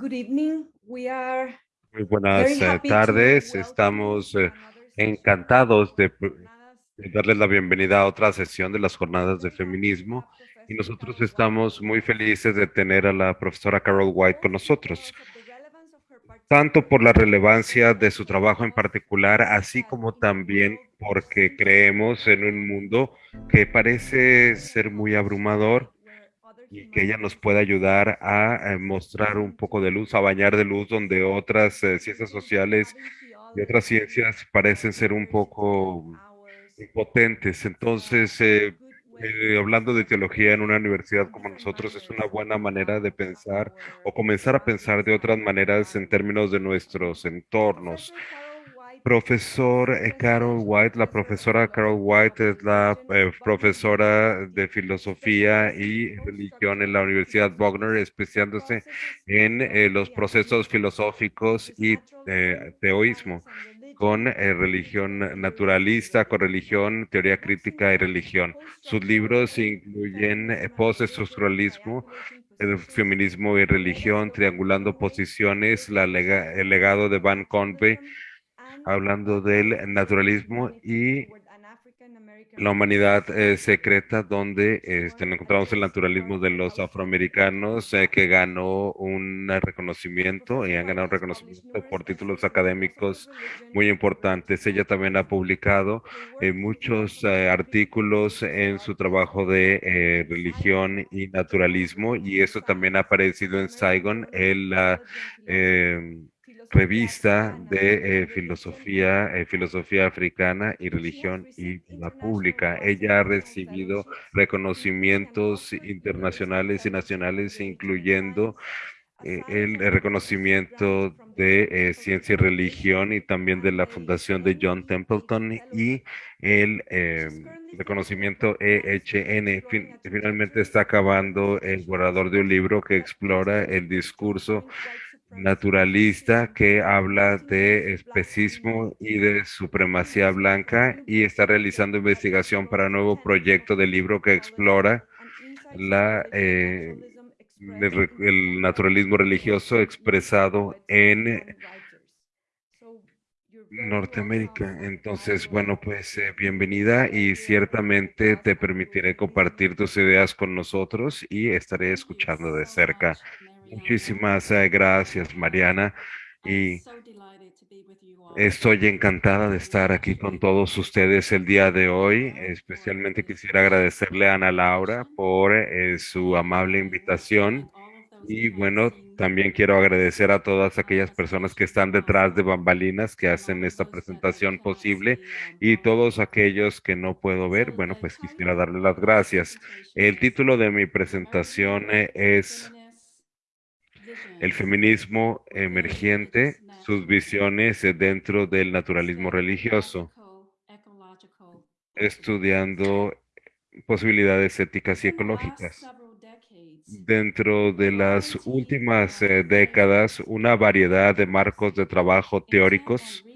Good evening. We are Muy buenas eh, tardes. Estamos eh, encantados de, de darles la bienvenida a otra sesión de las jornadas de feminismo y nosotros estamos muy felices de tener a la profesora Carol White con nosotros, tanto por la relevancia de su trabajo en particular, así como también porque creemos en un mundo que parece ser muy abrumador y que ella nos pueda ayudar a, eh, mostrar un poco de luz, a bañar de luz donde otras eh, ciencias sociales y otras ciencias parecen ser un poco impotentes. Entonces, eh, hablando de teología en una universidad como nosotros, es una buena manera de pensar o comenzar a pensar de otras maneras en términos de nuestros entornos. Profesor eh, Carol White, la profesora Carol White es la eh, profesora de filosofía y religión en la Universidad Wagner, especializándose en eh, los procesos filosóficos y teoísmo, con religión naturalista, con religión, teoría crítica y religión. Sus libros incluyen postestructuralismo, el feminismo y religión, triangulando posiciones, la el legado de Van Convey, hablando del naturalismo y la humanidad eh, secreta, donde este, encontramos el naturalismo de los afroamericanos, eh, que ganó un reconocimiento y han ganado un reconocimiento por títulos académicos muy importantes. Ella también ha publicado eh, muchos artículos en su trabajo de religión y naturalismo, y eso también ha aparecido en Saigon, en la revista de eh, filosofía, eh, filosofía africana y religión y la pública. Ella ha recibido reconocimientos internacionales y nacionales, incluyendo eh, el reconocimiento de ciencia y religión y también de la fundación de John Templeton y el reconocimiento EHN. finalmente está acabando el borrador de un libro que explora el discurso naturalista que habla de especismo y de supremacía blanca y está realizando investigación para un nuevo proyecto de libro que explora la, eh, el, naturalismo religioso expresado en Norteamérica. Entonces, bueno, pues eh, bienvenida y ciertamente te permitiré compartir tus ideas con nosotros y estaré escuchando de cerca Muchísimas eh, gracias, Mariana. Y estoy encantada de estar aquí con todos ustedes el día de hoy. Especialmente quisiera agradecerle a Ana Laura por eh, su amable invitación. Y bueno, también quiero agradecer a todas aquellas personas que están detrás de bambalinas que hacen esta presentación posible y todos aquellos que no puedo ver, bueno, pues quisiera darle las gracias. El título de mi presentación eh, es el feminismo emergente, sus visiones dentro del naturalismo religioso, estudiando posibilidades éticas y ecológicas. Dentro de las últimas eh, décadas, una variedad de marcos de trabajo teóricos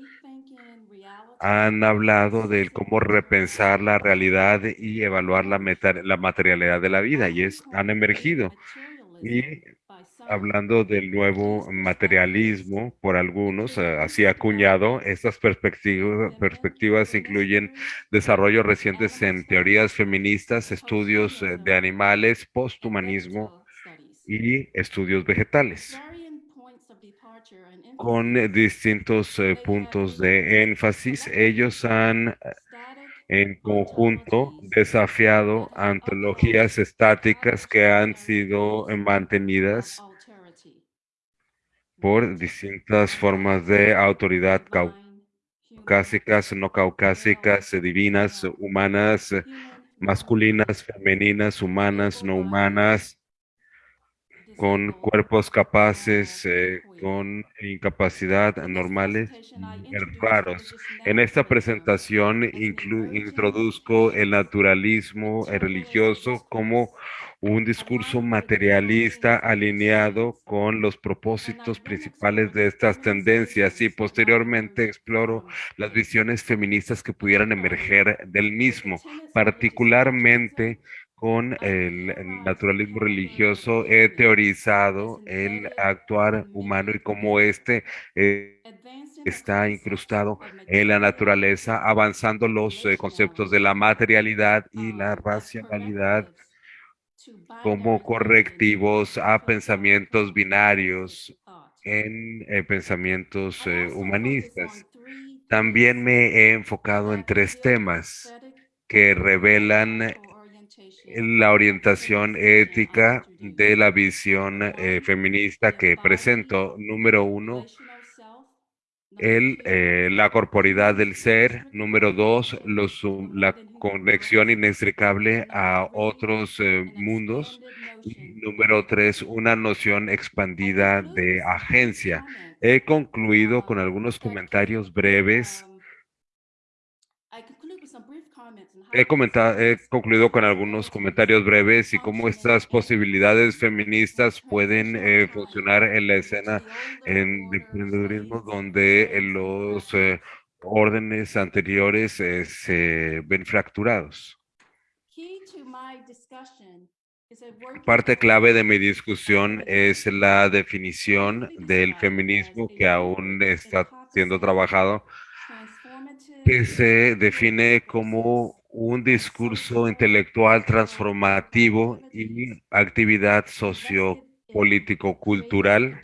han hablado de cómo repensar la realidad y evaluar la, la materialidad de la vida y es, han emergido. Y hablando del nuevo materialismo por algunos, eh, así acuñado, estas perspectivas, perspectivas incluyen desarrollos recientes en teorías feministas, estudios eh, de animales, posthumanismo y estudios vegetales con distintos eh, puntos de énfasis. Ellos han en conjunto desafiado antologías estáticas que han sido mantenidas por distintas formas de autoridad caucásicas, no caucásicas, divinas, humanas, masculinas, femeninas, humanas, no humanas, con cuerpos capaces, eh, con incapacidad normales raros. En esta presentación introduzco el naturalismo religioso como un discurso materialista alineado con los propósitos principales de estas tendencias y posteriormente exploro las visiones feministas que pudieran emerger del mismo, particularmente con el, naturalismo religioso, he teorizado el actuar humano y cómo este eh, está incrustado en la naturaleza, avanzando los eh, conceptos de la materialidad y la racionalidad como correctivos a pensamientos binarios en eh, pensamientos eh, humanistas. También me he enfocado en tres temas que revelan la orientación ética de la visión eh, feminista que presento. Número uno, el, eh, la corporidad del ser. Número dos, los, la conexión inextricable a otros eh, mundos. Número tres, una noción expandida de agencia. He concluido con algunos comentarios breves He, comentado, he concluido con algunos comentarios breves y cómo estas posibilidades feministas pueden eh, funcionar en la escena en de emprendedurismo donde los eh, órdenes anteriores eh, se ven fracturados. Parte clave de mi discusión es la definición del feminismo que aún está siendo trabajado que se define como un discurso intelectual transformativo y actividad sociopolítico-cultural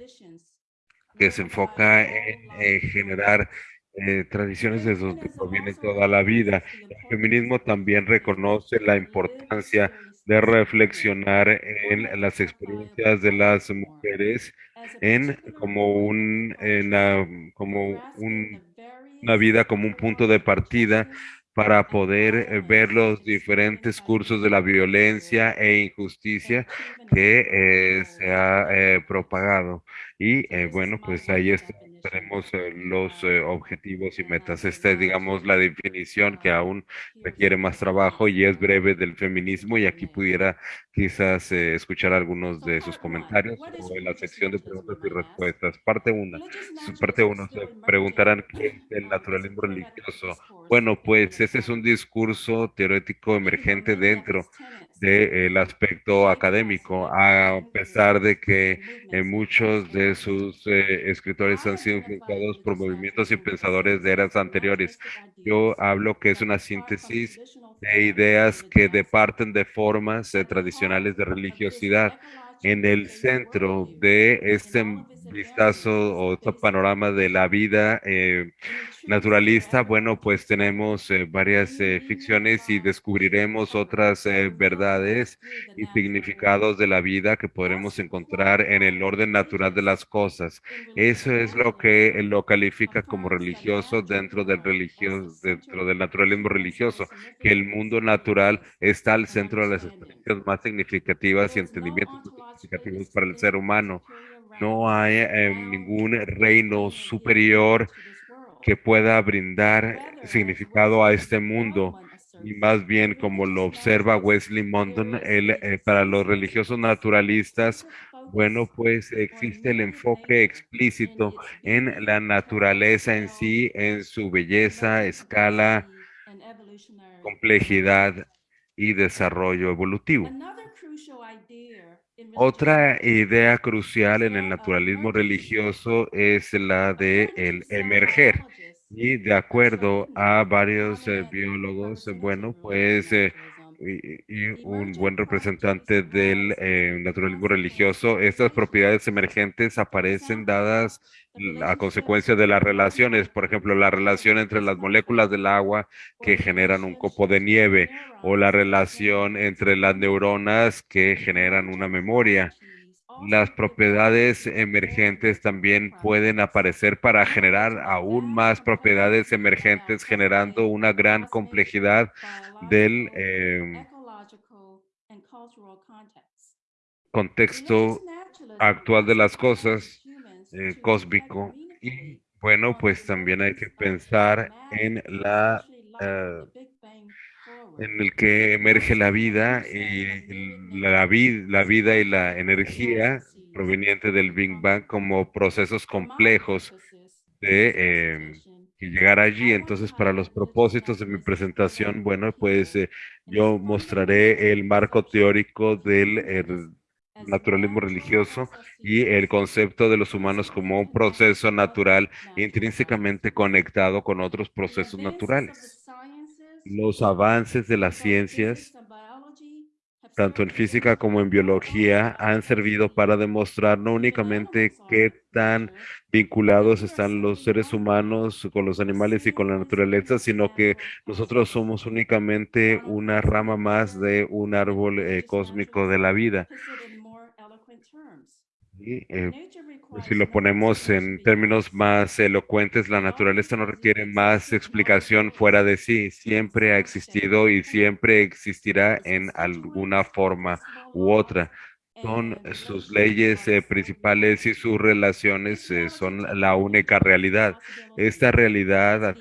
que se enfoca en eh, generar eh, tradiciones de donde proviene toda la vida. El feminismo también reconoce la importancia de reflexionar en las experiencias de las mujeres en como un en, como un una vida como un punto de partida para poder eh, ver los diferentes cursos de la violencia e injusticia que eh, se ha eh, propagado. Y bueno, pues ahí tenemos los objetivos y metas. Esta es, digamos, la definición que aún requiere más trabajo y es breve del feminismo y aquí pudiera quizás escuchar algunos de sus comentarios en la sección de preguntas y respuestas. Parte 1. Parte 1 se preguntarán qué es el naturalismo religioso. Bueno, pues este es un discurso teórico emergente dentro del aspecto académico, a pesar de que muchos de sus eh, escritores han sido influenciados por movimientos y pensadores de eras anteriores. Yo hablo que es una síntesis de ideas que departen de formas eh, tradicionales de religiosidad. En el centro de este vistazo o este panorama de la vida eh, naturalista, bueno, pues tenemos eh, varias eh, ficciones y descubriremos otras verdades y significados de la vida que podremos encontrar en el orden natural de las cosas. Eso es lo que lo califica como religioso dentro del religioso, dentro del naturalismo religioso, que el mundo natural está al centro de las experiencias más significativas y entendimientos significativos para el ser humano no hay eh, ningún reino superior que pueda brindar significado a este mundo. Y más bien, como lo observa Wesley Mondon, eh, para los religiosos naturalistas, bueno, pues existe el enfoque explícito en la naturaleza en sí, en su belleza, escala, complejidad y desarrollo evolutivo. Otra idea crucial en el naturalismo religioso es la de el emerger. Y de acuerdo a varios eh, biólogos, bueno, pues y, un buen representante del eh, naturalismo religioso, estas propiedades emergentes aparecen dadas a consecuencia de las relaciones, por ejemplo, la relación entre las moléculas del agua que generan un copo de nieve o la relación entre las neuronas que generan una memoria. Las propiedades emergentes también pueden aparecer para generar aún más propiedades emergentes, generando una gran complejidad del em, contexto actual de las cosas eh, cósmico. Y bueno, pues también hay que pensar en la eh, en el que emerge la vida y la, la vida y la energía proveniente del Big Bang como procesos complejos de em, llegar allí. Entonces, para los propósitos de mi presentación, bueno, pues eh, yo mostraré el marco teórico del eh, naturalismo religioso y el concepto de los humanos como un proceso natural intrínsecamente conectado con otros procesos naturales. Los avances de las ciencias tanto en física como en biología, han servido para demostrar no únicamente qué tan vinculados están los seres humanos con los animales y con la naturaleza, sino que nosotros somos únicamente una rama más de un árbol eh, cósmico de la vida. Y, eh, si lo ponemos en términos más elocuentes, la naturaleza no requiere más explicación fuera de sí. Siempre ha existido y siempre existirá en alguna forma u otra. Son sus leyes eh, principales y sus relaciones eh, son la única realidad. Esta realidad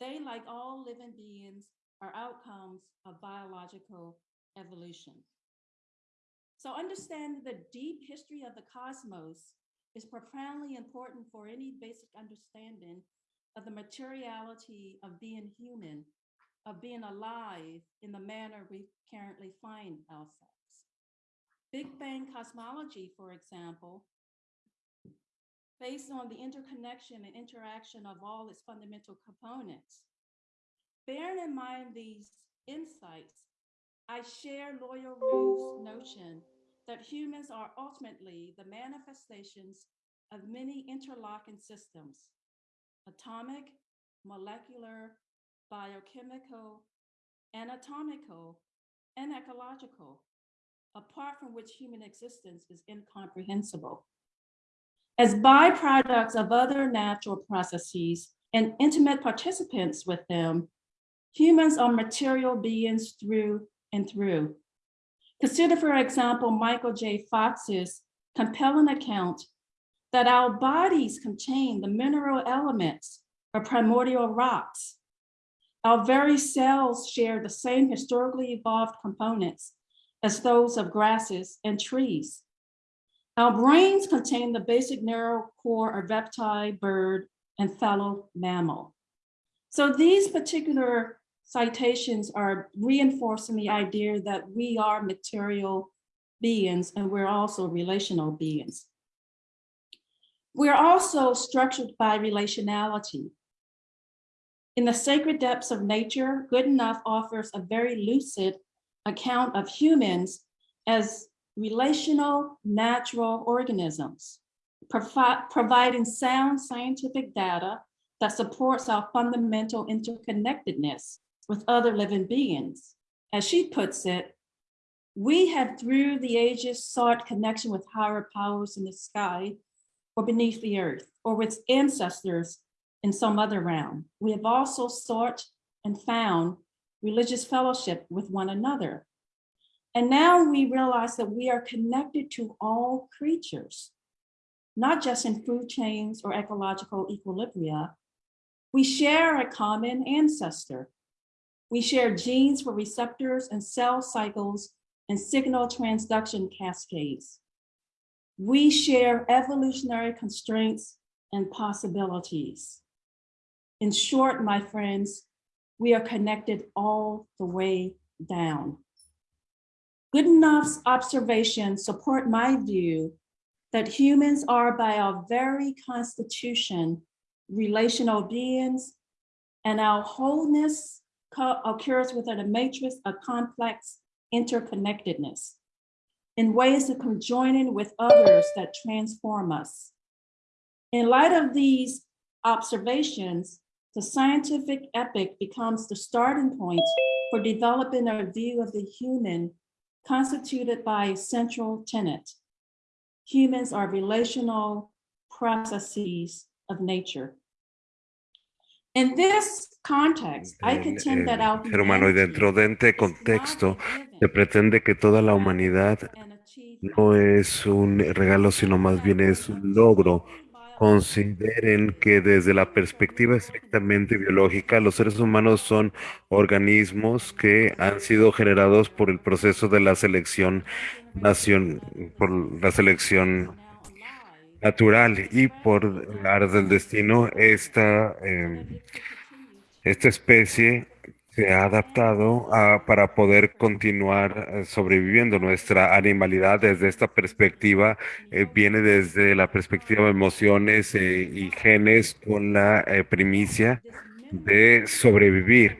they like all living beings, are outcomes of biological evolution. So understanding the deep history of the cosmos is profoundly important for any basic understanding of the materiality of being human, of being alive in the manner we currently find ourselves. Big Bang cosmology, for example, based on the interconnection and interaction of all its fundamental components. Bearing in mind these insights, I share Lawyer Rue's notion that humans are ultimately the manifestations of many interlocking systems, atomic, molecular, biochemical, anatomical, and ecological, apart from which human existence is incomprehensible. As byproducts of other natural processes and intimate participants with them, humans are material beings through and through. Consider, for example, Michael J. Fox's compelling account that our bodies contain the mineral elements of primordial rocks. Our very cells share the same historically evolved components as those of grasses and trees. Our brains contain the basic neural core of reptile, bird, and fellow mammal. So these particular citations are reinforcing the idea that we are material beings and we're also relational beings. We're also structured by relationality. In the sacred depths of nature, Good Enough offers a very lucid account of humans as relational natural organisms, provi providing sound scientific data that supports our fundamental interconnectedness with other living beings. As she puts it, we have through the ages sought connection with higher powers in the sky or beneath the earth or with ancestors in some other realm. We have also sought and found religious fellowship with one another and now we realize that we are connected to all creatures, not just in food chains or ecological equilibria. We share a common ancestor. We share genes for receptors and cell cycles and signal transduction cascades. We share evolutionary constraints and possibilities. In short, my friends, we are connected all the way down. Good enough's observations support my view that humans are by our very constitution relational beings and our wholeness occurs within a matrix of complex interconnectedness in ways of conjoining with others that transform us. In light of these observations, the scientific epic becomes the starting point for developing a view of the human constituted by a central tenet. Humans are relational processes of nature. In this context, I contend that our ser humano y dentro de este contexto se pretende que toda la humanidad no es un regalo, sino más bien es un logro consideren que desde la perspectiva estrictamente biológica, los seres humanos son organismos que han sido generados por el proceso de la selección nación, por la selección natural y por áreas del destino, esta, eh, esta especie se ha adaptado a, para poder continuar eh, sobreviviendo. Nuestra animalidad desde esta perspectiva eh, viene desde la perspectiva de emociones eh, y genes con la eh, primicia de sobrevivir.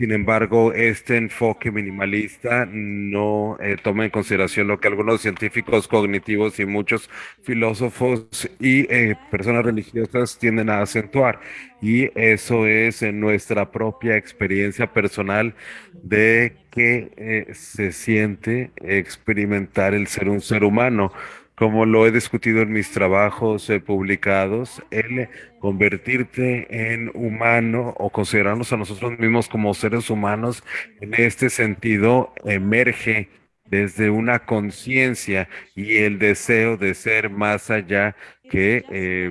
Sin embargo, este enfoque minimalista no eh, toma en consideración lo que algunos científicos cognitivos y muchos filósofos y eh, personas religiosas tienden a acentuar. Y eso es en nuestra propia experiencia personal de que eh, se siente experimentar el ser un ser humano como lo he discutido en mis trabajos publicados, el convertirte en humano o considerarnos a nosotros mismos como seres humanos en este sentido emerge desde una conciencia y el deseo de ser más allá que eh,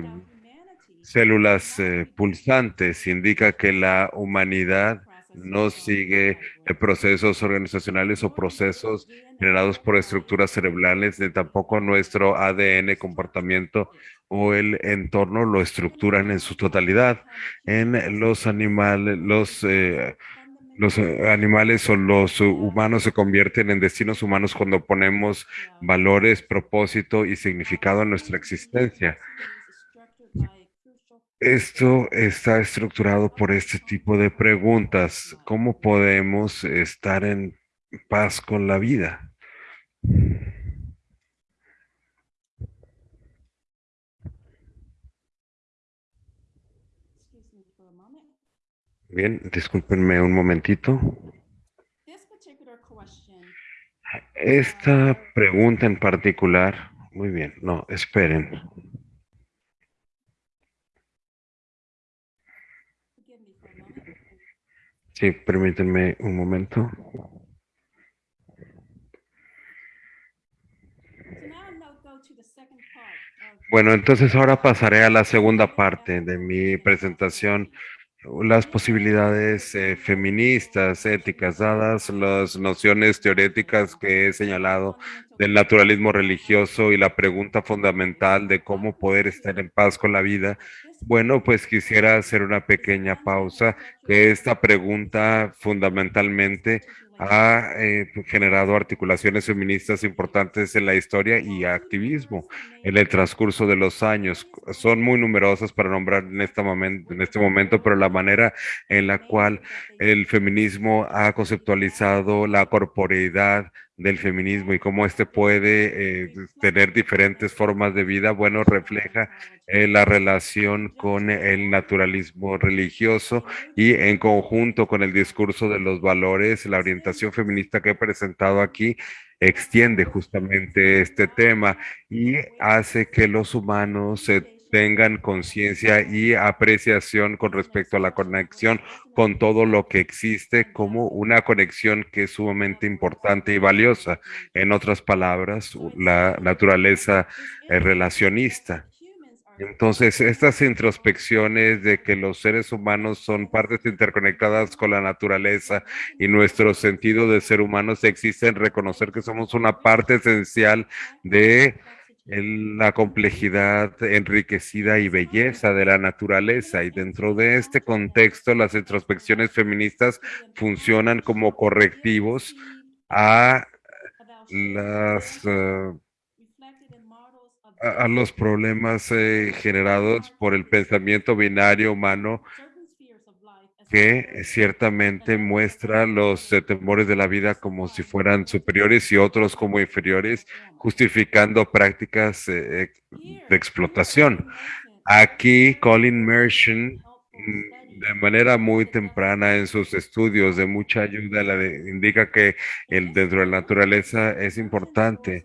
células eh, pulsantes. Indica que la humanidad no sigue procesos organizacionales o procesos generados por estructuras cerebrales, ni tampoco nuestro ADN, comportamiento o el entorno lo estructuran en su totalidad. En los animales, los, eh, los eh, animales o los humanos se convierten en destinos humanos cuando ponemos valores, propósito y significado a nuestra existencia. Esto está estructurado por este tipo de preguntas. ¿Cómo podemos estar en paz con la vida? Bien, discúlpenme un momentito. Esta pregunta en particular, muy bien, no, esperen. Sí, permítanme un momento. Bueno, entonces ahora pasaré a la segunda parte de mi presentación, las posibilidades eh, feministas, éticas, dadas las nociones teoréticas que he señalado del naturalismo religioso y la pregunta fundamental de cómo poder estar en paz con la vida. Bueno, pues quisiera hacer una pequeña pausa, que esta pregunta fundamentalmente ha eh, generado articulaciones feministas importantes en la historia y activismo en el transcurso de los años. Son muy numerosas para nombrar en este momento, en este momento pero la manera en la cual el feminismo ha conceptualizado la corporeidad del feminismo y cómo este puede eh, tener diferentes formas de vida, bueno, refleja eh, la relación con el naturalismo religioso y en conjunto con el discurso de los valores, la orientación feminista que he presentado aquí extiende justamente este tema y hace que los humanos se tengan conciencia y apreciación con respecto a la conexión con todo lo que existe como una conexión que es sumamente importante y valiosa. En otras palabras, la naturaleza relacionista. Entonces, estas introspecciones de que los seres humanos son partes interconectadas con la naturaleza y nuestro sentido de ser humanos existen, reconocer que somos una parte esencial de la complejidad enriquecida y belleza de la naturaleza. Y dentro de este contexto, las introspecciones feministas funcionan como correctivos a las... Uh, a, los problemas eh, generados por el pensamiento binario humano que ciertamente muestra los eh, temores de la vida como si fueran superiores y otros como inferiores, justificando prácticas eh, de explotación. Aquí Colin Mershon, mm, de manera muy temprana en sus estudios de mucha ayuda, indica que el, dentro de la naturaleza es importante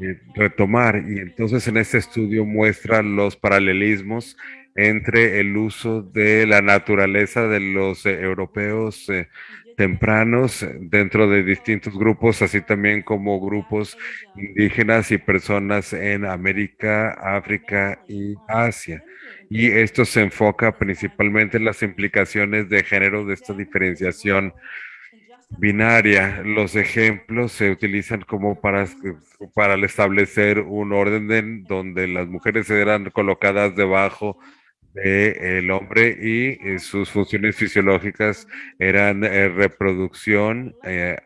eh, retomar. Y entonces en este estudio muestra los paralelismos entre el uso de la naturaleza de los eh, europeos eh, tempranos dentro de distintos grupos, así también como grupos indígenas y personas en América, África y Asia. Y esto se enfoca principalmente en las implicaciones de género de esta diferenciación binaria. Los ejemplos se utilizan como para, para establecer un orden donde las mujeres eran colocadas debajo del hombre y eh, sus funciones fisiológicas eran eh, reproducción, eh,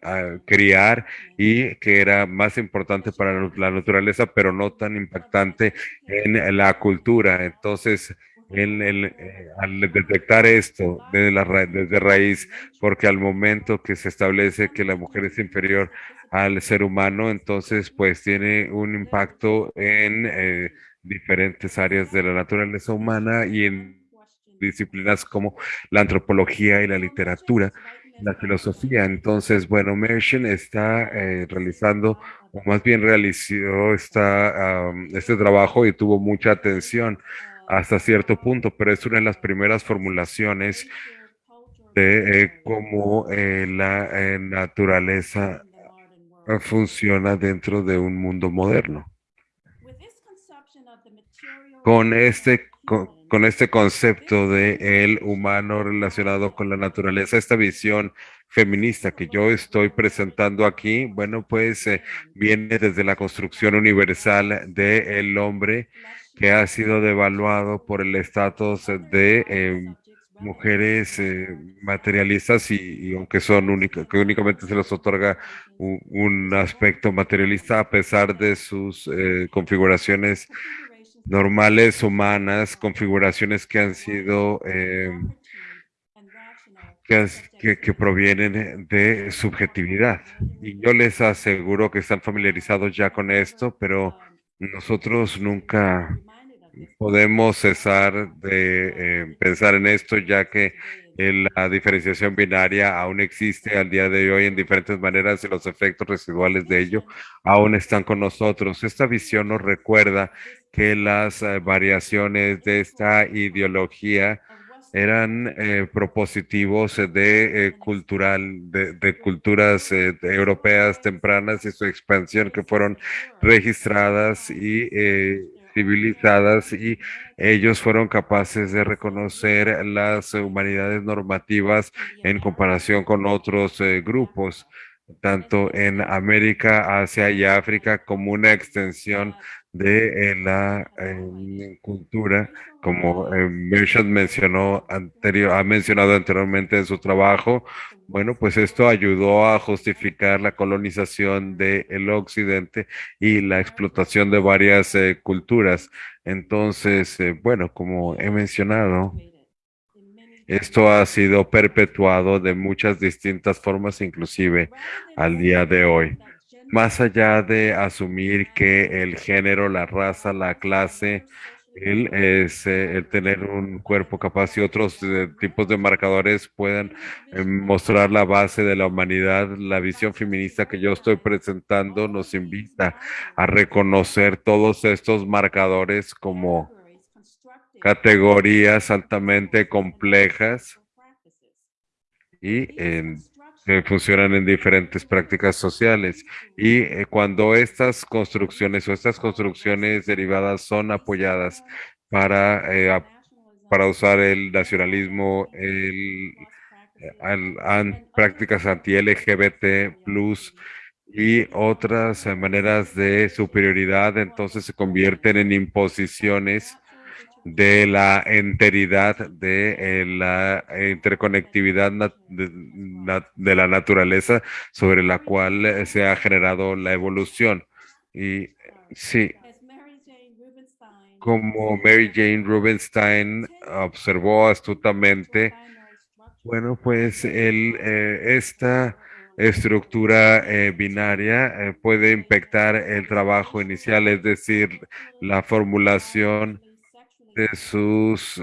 criar y que era más importante para la naturaleza, pero no tan impactante en la cultura. Entonces, al detectar esto desde, la, desde raíz, porque al momento que se establece que la mujer es inferior al ser humano, entonces pues tiene un impacto en diferentes áreas de la naturaleza humana y en disciplinas como la antropología y la literatura, la filosofía. Entonces, bueno, Mershon está eh, realizando, o más bien realizó esta, este trabajo y tuvo mucha atención hasta cierto punto, pero es una de las primeras formulaciones de eh, cómo eh, la naturaleza funciona dentro de un mundo moderno con este, con, este concepto de el humano relacionado con la naturaleza, esta visión feminista que yo estoy presentando aquí, bueno, pues eh, viene desde la construcción universal del hombre que ha sido devaluado por el estatus de eh, mujeres eh, materialistas y, aunque son únicas, que únicamente se les otorga un, aspecto materialista a pesar de sus configuraciones normales, humanas, configuraciones que han sido, eh, que, que, provienen de subjetividad. Y yo les aseguro que están familiarizados ya con esto, pero nosotros nunca podemos cesar de eh, pensar en esto, ya que la diferenciación binaria aún existe al día de hoy en diferentes maneras y los efectos residuales de ello aún están con nosotros. Esta visión nos recuerda que las eh, variaciones de esta ideología eran eh, propositivos de eh, cultural, de, culturas europeas tempranas y su expansión que fueron registradas y civilizadas y ellos fueron capaces de reconocer las humanidades normativas en comparación con otros grupos tanto en América, Asia y África como una extensión de eh, la cultura, como eh, mencionó anterior, ha mencionado anteriormente en su trabajo. Bueno, pues esto ayudó a justificar la colonización del occidente y la explotación de varias eh, culturas. Entonces, eh, bueno, como he mencionado, esto ha sido perpetuado de muchas distintas formas, inclusive al día de hoy más allá de asumir que el género, la raza, la clase, el, es, tener un cuerpo capaz y otros eh, tipos de marcadores puedan eh, mostrar la base de la humanidad, la visión feminista que yo estoy presentando nos invita a reconocer todos estos marcadores como categorías altamente complejas y en que funcionan en diferentes prácticas sociales. Y eh, cuando estas construcciones o estas construcciones derivadas son apoyadas para, eh, para usar el nacionalismo, el, prácticas anti-LGBT, y otras maneras de superioridad, entonces se convierten en imposiciones de la enteridad de eh, la interconectividad de, la naturaleza sobre la cual eh, se ha generado la evolución. Y sí, como Mary Jane Rubenstein observó astutamente, bueno, pues el, eh, esta estructura binaria puede impactar el trabajo inicial, es decir, la formulación de sus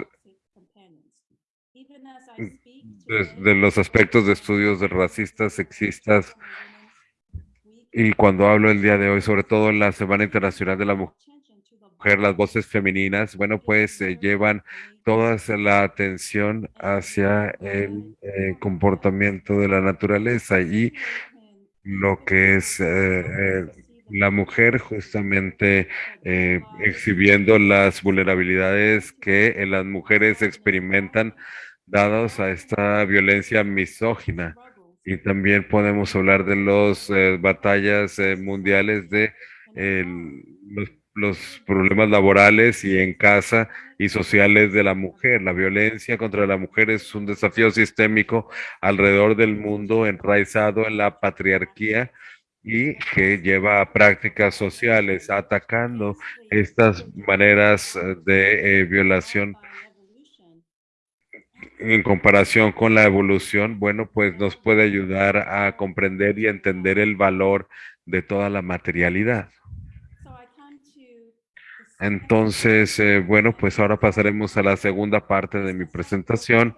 de, los aspectos de estudios de racistas, sexistas, y cuando hablo el día de hoy, sobre todo en la Semana Internacional de la Mujer, las voces femeninas, bueno, pues eh, llevan toda la atención hacia el eh, comportamiento de la naturaleza y lo que es eh, la mujer justamente exhibiendo las vulnerabilidades que las mujeres experimentan dados a esta violencia misógina. Y también podemos hablar de las batallas mundiales de los los problemas laborales y en casa y sociales de la mujer. La violencia contra la mujer es un desafío sistémico alrededor del mundo enraizado en la patriarquía y que lleva a prácticas sociales atacando estas maneras de eh, violación en comparación con la evolución, bueno, pues nos puede ayudar a comprender y entender el valor de toda la materialidad. Entonces, eh, bueno, pues ahora pasaremos a la segunda parte de mi presentación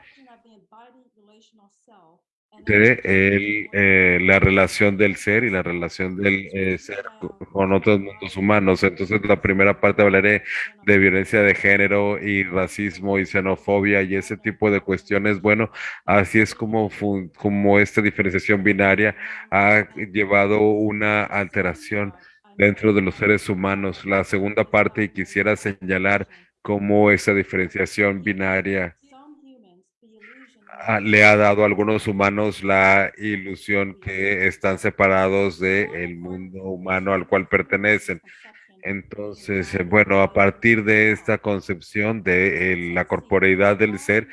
de eh, la relación del ser y la relación del eh, ser con otros mundos humanos. Entonces, la primera parte hablaré de violencia de género y racismo y xenofobia y ese tipo de cuestiones. Bueno, así es como, como esta diferenciación binaria ha llevado una alteración dentro de los seres humanos. La segunda parte, y quisiera señalar cómo esa diferenciación binaria le ha dado a algunos humanos la ilusión que están separados del mundo humano al cual pertenecen. Entonces, eh, bueno, a partir de esta concepción de eh, la corporeidad del ser,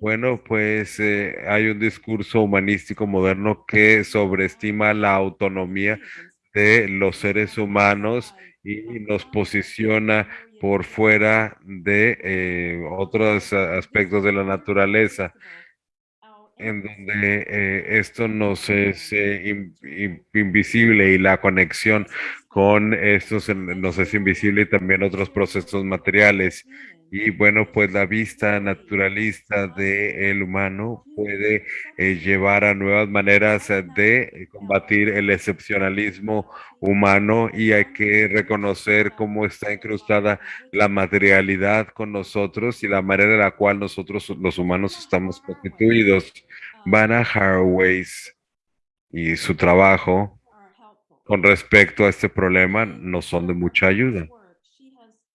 bueno, pues eh, hay un discurso humanístico moderno que sobreestima la autonomía de los seres humanos y nos posiciona por fuera de eh, otros aspectos de la naturaleza, en donde eh, esto nos es invisible y la conexión con estos nos es invisible y también otros procesos materiales. Y bueno, pues la vista naturalista del humano puede eh, llevar a nuevas maneras eh, de combatir el excepcionalismo humano y hay que reconocer cómo está incrustada la materialidad con nosotros y la manera en la cual nosotros los humanos estamos constituidos. Vanna Haraway y su trabajo con respecto a este problema no son de mucha ayuda.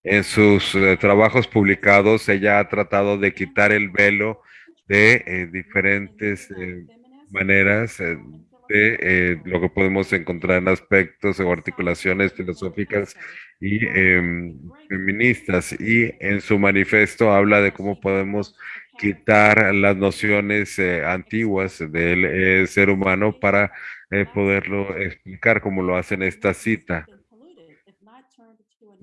En sus eh, trabajos publicados, ella ha tratado de quitar el velo de eh, diferentes eh, maneras de lo que podemos encontrar en aspectos o articulaciones filosóficas y em, feministas. Y en su manifiesto habla de cómo podemos quitar las nociones antiguas del ser humano para poderlo explicar como lo hace en esta cita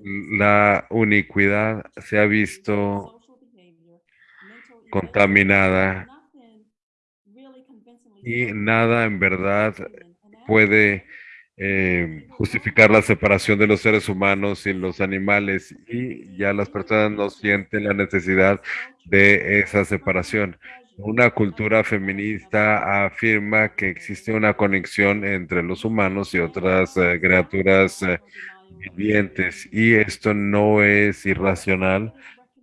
la unicidad se ha visto contaminada y nada en verdad puede eh, justificar la separación de los seres humanos y los animales y ya las personas no sienten la necesidad de esa separación. Una cultura feminista afirma que existe una conexión entre los humanos y otras eh, criaturas eh, vivientes y esto no es irracional.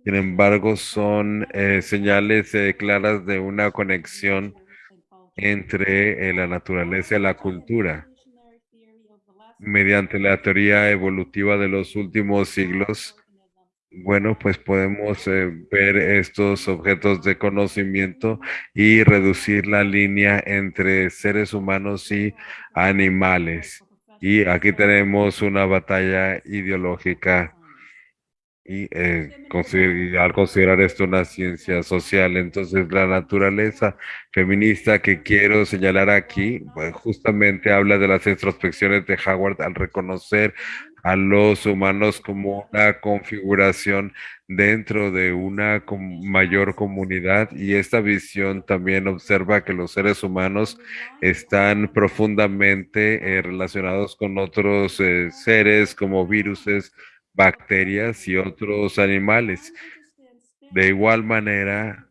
Sin embargo, son eh, señales eh, claras de una conexión entre eh, la naturaleza y la cultura. Mediante la teoría evolutiva de los últimos siglos, bueno, pues podemos ver estos objetos de conocimiento y reducir la línea entre seres humanos y animales. Y aquí tenemos una batalla ideológica y eh, al considerar esto una ciencia social, entonces la naturaleza feminista que quiero señalar aquí, pues justamente habla de las introspecciones de Howard al reconocer a los humanos como una configuración dentro de una mayor comunidad y esta visión también observa que los seres humanos están profundamente eh, relacionados con otros eh, seres como viruses, bacterias y otros animales. De igual manera,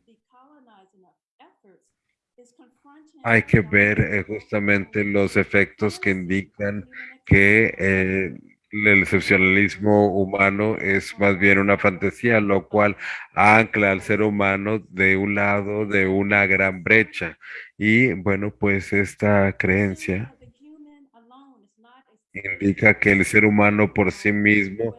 hay que ver eh, justamente los efectos que indican que el excepcionalismo humano es más bien una fantasía, lo cual ancla al ser humano de un lado de una gran brecha. Y bueno, pues esta creencia indica que el ser humano por sí mismo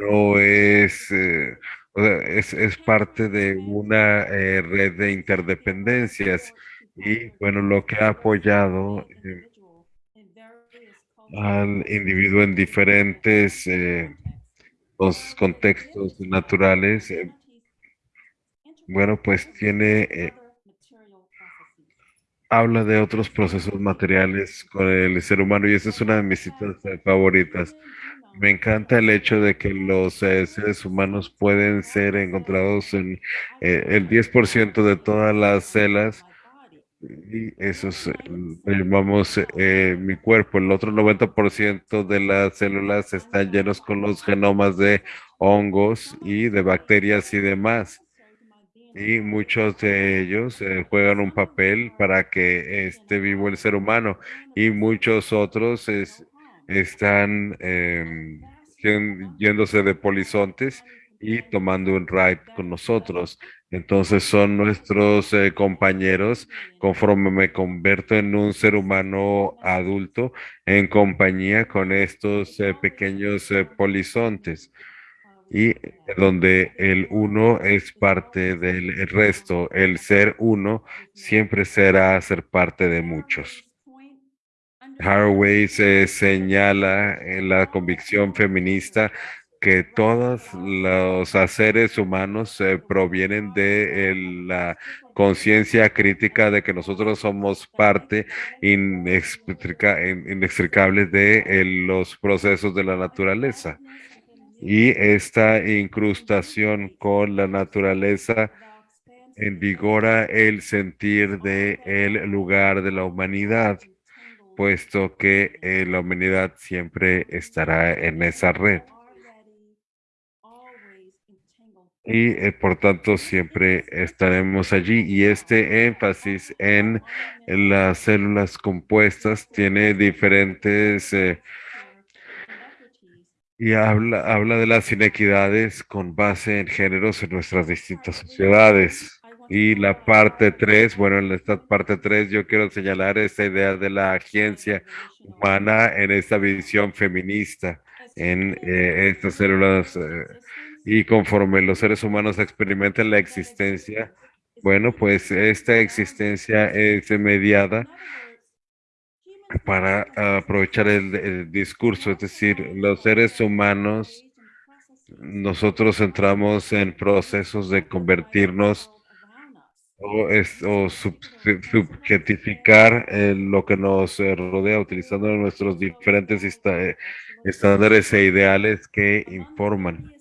no es, eh, es, es, parte de una eh, red de interdependencias y bueno, lo que ha apoyado eh, al individuo en diferentes eh, los contextos naturales, eh, bueno, pues tiene, eh, habla de otros procesos materiales con el ser humano y esa es una de mis citas favoritas. Me encanta el hecho de que los seres humanos pueden ser encontrados en el 10% de todas las celas y eso es, llamamos eh, mi cuerpo. El otro 90% de las células están llenos con los genomas de hongos y de bacterias y demás. Y muchos de ellos eh, juegan un papel para que esté vivo el ser humano. Y muchos otros es, están eh, yéndose de polizontes y tomando un ride con nosotros. Entonces son nuestros eh, compañeros conforme me convierto en un ser humano adulto en compañía con estos eh, pequeños eh, polizontes y donde el uno es parte del resto. El ser uno siempre será ser parte de muchos. Haraway se señala en la convicción feminista que todos los haceres humanos provienen de la conciencia crítica de que nosotros somos parte inextricable de los procesos de la naturaleza. Y esta incrustación con la naturaleza envigora el sentir de el lugar de la humanidad, puesto que eh, la humanidad siempre estará en esa red y eh, por tanto siempre estaremos allí. Y este énfasis en, las células compuestas tiene diferentes... Eh, y habla, habla de las inequidades con base en géneros en nuestras distintas sociedades. Y la parte 3, bueno, en esta parte 3 yo quiero señalar esta idea de la agencia humana en esta visión feminista, en eh, estas células y conforme los seres humanos experimentan la existencia, bueno, pues esta existencia es mediada para aprovechar el, discurso, es decir, los seres humanos, nosotros entramos en procesos de convertirnos o, o subjetificar lo que nos rodea utilizando nuestros diferentes estándares e ideales que informan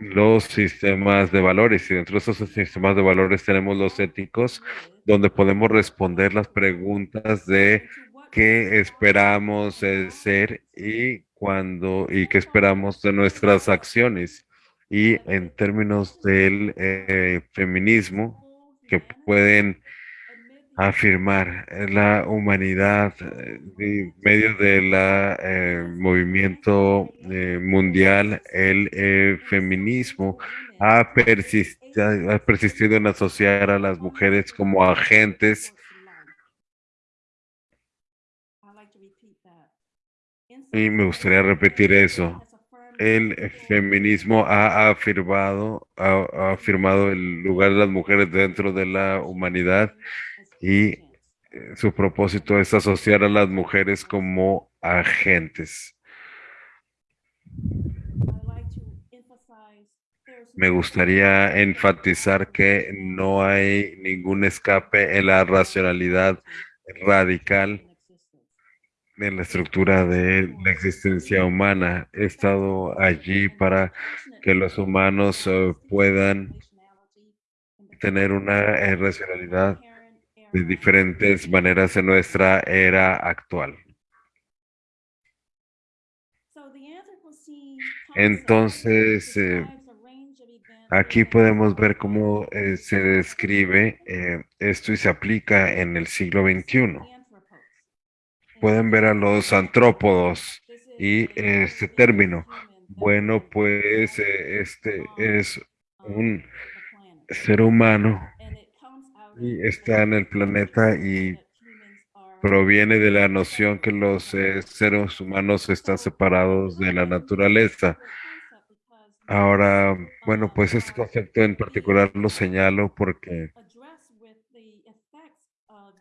los sistemas de valores y dentro de esos sistemas de valores tenemos los éticos donde podemos responder las preguntas de qué esperamos ser y cuándo y qué esperamos de nuestras acciones. Y en términos del eh, feminismo que pueden afirmar la humanidad eh, en medio del eh, movimiento eh, mundial, el feminismo ha persistido, ha persistido en asociar a las mujeres como agentes y me gustaría repetir eso. El feminismo ha afirmado, ha afirmado el lugar de las mujeres dentro de la humanidad y eh, su propósito es asociar a las mujeres como agentes. Me gustaría enfatizar que no hay ningún escape en la racionalidad radical en la estructura de la existencia humana. He estado allí para que los humanos eh, puedan tener una eh, racionalidad de diferentes maneras en nuestra era actual. Entonces, eh, aquí podemos ver cómo eh, se describe eh, esto y se aplica en el siglo XXI. Pueden ver a los antrópodos. y este término. Bueno, pues este es un ser humano y está en el planeta y proviene de la noción que los eh, seres humanos están separados de la naturaleza. Ahora, bueno, pues este concepto en particular lo señalo porque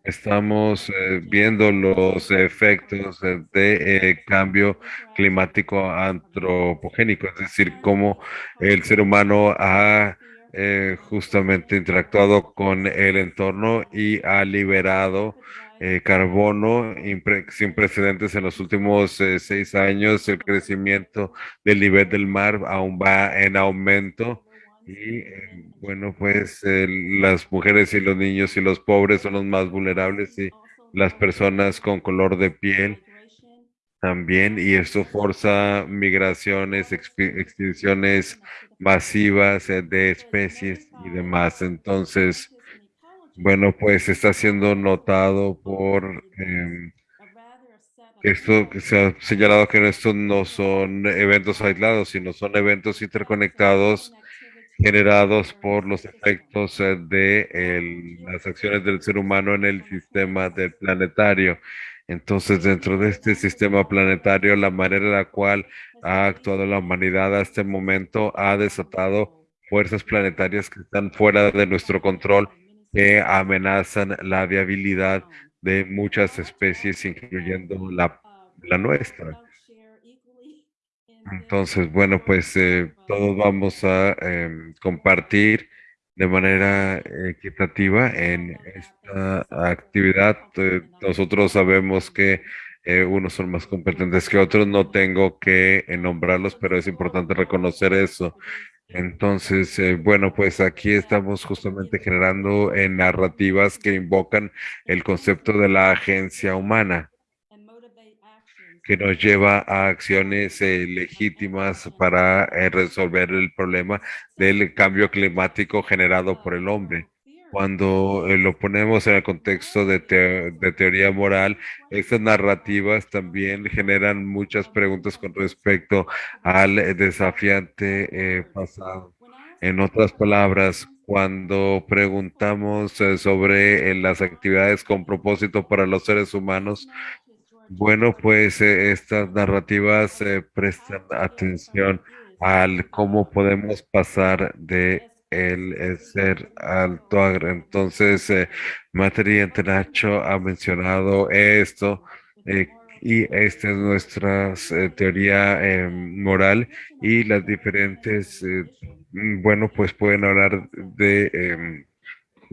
estamos eh, viendo los efectos de eh, cambio climático antropogénico, es decir, cómo el ser humano ha eh, justamente interactuado con el entorno y ha liberado carbono sin precedentes en los últimos seis años. El crecimiento del nivel del mar aún va en aumento y eh, bueno, pues eh, las mujeres y los niños y los pobres son los más vulnerables y las personas con color de piel también. Y esto forza migraciones, extinciones masivas eh, de especies y demás. Entonces, bueno, pues está siendo notado por em, esto que se ha señalado que estos no son eventos aislados, sino son eventos interconectados generados por los efectos eh, de las acciones del ser humano en el sistema del planetario. Entonces, dentro de este sistema planetario, la manera en la cual ha actuado la humanidad hasta este momento ha desatado fuerzas planetarias que están fuera de nuestro control, que amenazan la viabilidad de muchas especies, incluyendo la, la nuestra. Entonces, bueno, pues eh, todos vamos a em, compartir de manera equitativa en esta actividad. Eh, nosotros sabemos que eh, unos son más competentes que otros, no tengo que nombrarlos, pero es importante reconocer eso. Entonces, bueno, pues aquí estamos justamente generando narrativas que invocan el concepto de la agencia humana que nos lleva a acciones eh, legítimas para eh, resolver el problema del cambio climático generado por el hombre. Cuando eh, lo ponemos en el contexto de, de, teoría moral, estas narrativas también generan muchas preguntas con respecto al desafiante pasado. En otras palabras, cuando preguntamos sobre las actividades con propósito para los seres humanos, bueno, pues eh, estas narrativas eh, prestan atención al cómo podemos pasar de el, ser alto agro. Entonces, eh, Materia Nacho ha mencionado esto eh, y esta es nuestra teoría moral y las diferentes, bueno, pues pueden hablar de em,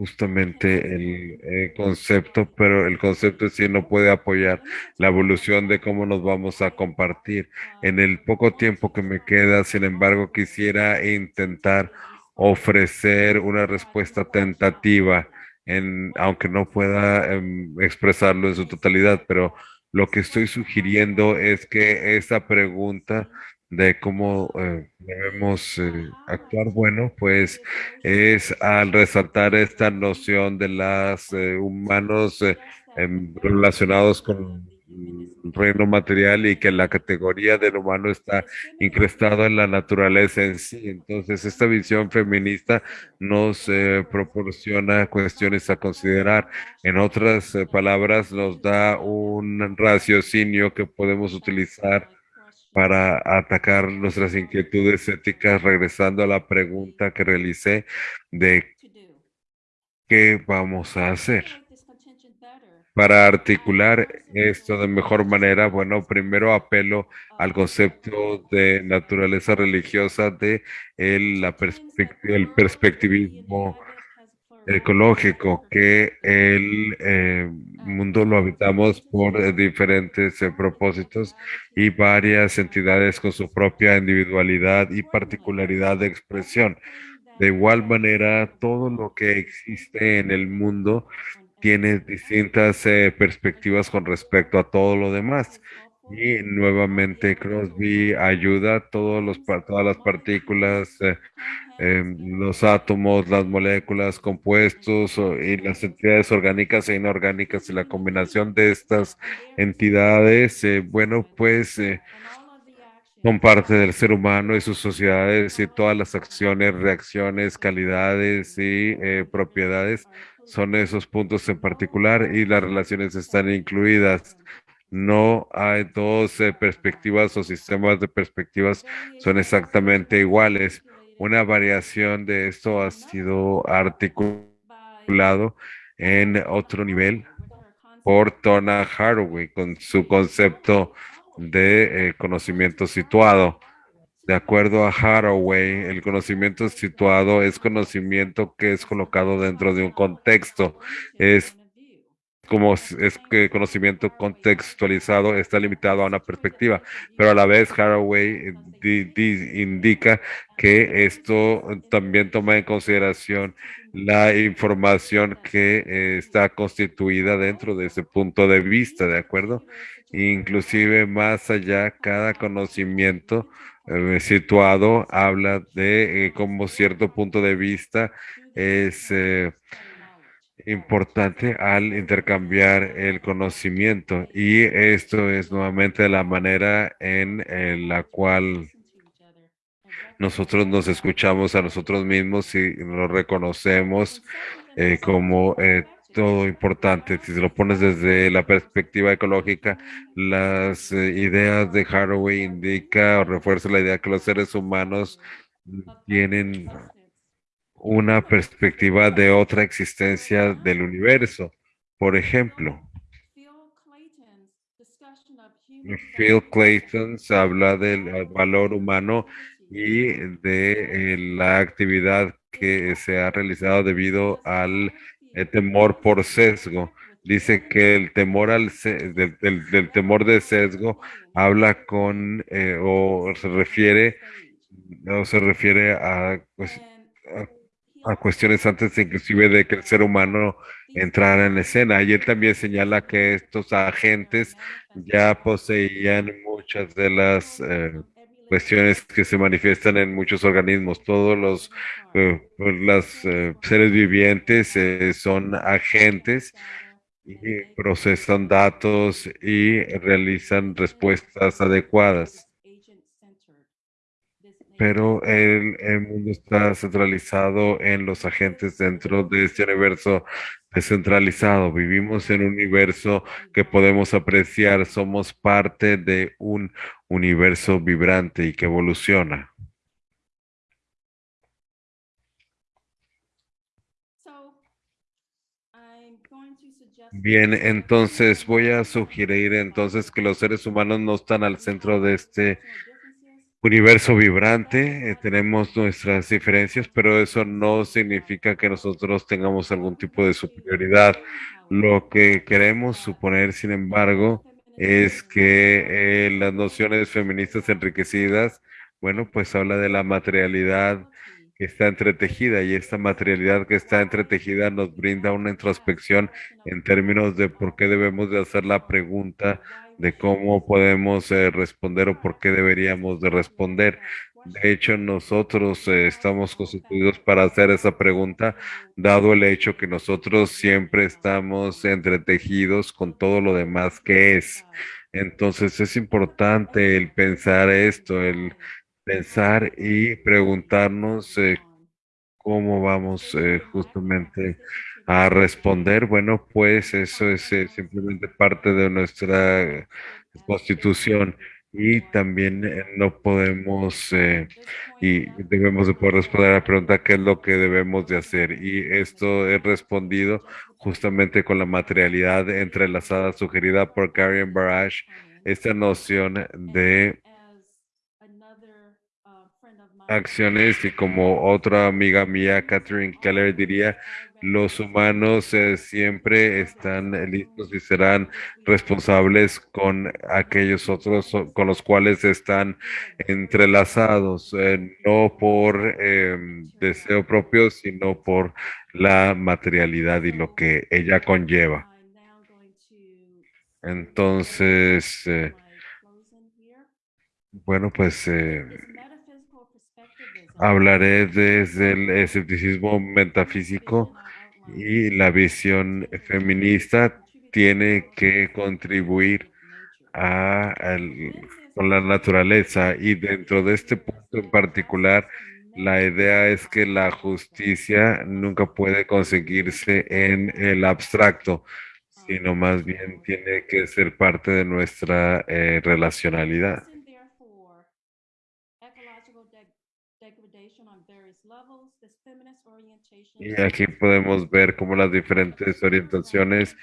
justamente el, concepto, pero el concepto sí no puede apoyar la evolución de cómo nos vamos a compartir. En el poco tiempo que me queda, sin embargo, quisiera intentar ofrecer una respuesta tentativa, en, aunque no pueda em, expresarlo en su totalidad, pero lo que estoy sugiriendo es que esa pregunta de cómo eh, debemos eh, actuar, bueno, pues es al resaltar esta noción de las eh, humanos relacionados con el reino material y que la categoría del humano está incrustado en la naturaleza en sí. Entonces, esta visión feminista nos proporciona cuestiones a considerar. En otras palabras, nos da un raciocinio que podemos utilizar para atacar nuestras inquietudes éticas, regresando a la pregunta que realicé de qué vamos a hacer. Para articular esto de mejor manera, bueno, primero apelo al concepto de naturaleza religiosa de el, la el perspectivismo ecológico, que el eh, mundo lo habitamos por eh, diferentes eh, propósitos y varias entidades con su propia individualidad y particularidad de expresión. De igual manera, todo lo que existe en el mundo tiene distintas perspectivas con respecto a todo lo demás. Y nuevamente Crosby ayuda a todas las partículas em, los átomos, las moléculas, compuestos y las entidades orgánicas e inorgánicas y la combinación de estas entidades, eh, bueno, pues eh, son parte del ser humano y sus sociedades y todas las acciones, reacciones, calidades y eh, propiedades son esos puntos en particular y las relaciones están incluidas. No hay dos perspectivas o sistemas de perspectivas son exactamente iguales. Una variación de esto ha sido articulado en otro nivel por Donna Haraway con su concepto de eh, conocimiento situado. De acuerdo a Haraway, el conocimiento situado es conocimiento que es colocado dentro de un contexto. Es como es que conocimiento contextualizado está limitado a una perspectiva, pero a la vez Haraway eh, di- di- indica que esto también toma en consideración la información que eh, está constituida dentro de ese punto de vista, ¿de acuerdo? Inclusive más allá, cada conocimiento eh, situado habla de eh, cómo cierto punto de vista es eh, importante al intercambiar el conocimiento y esto es nuevamente la manera en, la cual nosotros nos escuchamos a nosotros mismos y nos reconocemos eh, como eh, todo importante. Si lo pones desde la perspectiva ecológica, las eh, ideas de Haraway indica o refuerza la idea que los seres humanos tienen una perspectiva de otra existencia del universo. Por ejemplo, Phil Clayton habla del valor humano y de eh, la actividad que se ha realizado debido al eh, temor por sesgo. Dice que el temor al del- del temor de sesgo habla con eh, o se refiere o se refiere a, pues, a cuestiones antes inclusive de que el ser humano entrara en escena. Y él también señala que estos agentes ya poseían muchas de las eh, cuestiones que se manifiestan en muchos organismos. Todos los eh, pues, las, eh, seres vivientes son agentes y procesan datos y realizan respuestas adecuadas. Pero el, el mundo está centralizado en los agentes dentro de este universo descentralizado. Vivimos en un universo que podemos apreciar. Somos parte de un universo vibrante y que evoluciona. Bien, entonces voy a sugerir entonces que los seres humanos no están al centro de este universo vibrante, eh, tenemos nuestras diferencias, pero eso no significa que nosotros tengamos algún tipo de superioridad. Lo que queremos suponer, sin embargo, es que eh, las nociones feministas enriquecidas, bueno, pues habla de la materialidad que está entretejida y esta materialidad que está entretejida nos brinda una introspección en términos de por qué debemos de hacer la pregunta de cómo podemos eh, responder o por qué deberíamos de responder. De hecho, nosotros eh, estamos constituidos para hacer esa pregunta, dado el hecho que nosotros siempre estamos entretejidos con todo lo demás que es. Entonces es importante el pensar esto, el pensar y preguntarnos eh, cómo vamos justamente a responder. Bueno, pues eso es eh, simplemente parte de nuestra constitución y también eh, no podemos eh, y debemos de poder responder a la pregunta qué es lo que debemos de hacer. Y esto es respondido justamente con la materialidad entrelazada sugerida por Karen Barash, esta noción de acciones y como otra amiga mía, Catherine Keller, diría, los humanos eh, siempre están listos y serán responsables con aquellos otros con los cuales están entrelazados, eh, no por eh, deseo propio, sino por la materialidad y lo que ella conlleva. Entonces, eh, bueno, pues hablaré desde el escepticismo metafísico y la visión feminista tiene que contribuir a, con la naturaleza y dentro de este punto en particular, la idea es que la justicia nunca puede conseguirse en el abstracto, sino más bien tiene que ser parte de nuestra eh, relacionalidad. Y aquí podemos ver cómo las diferentes orientaciones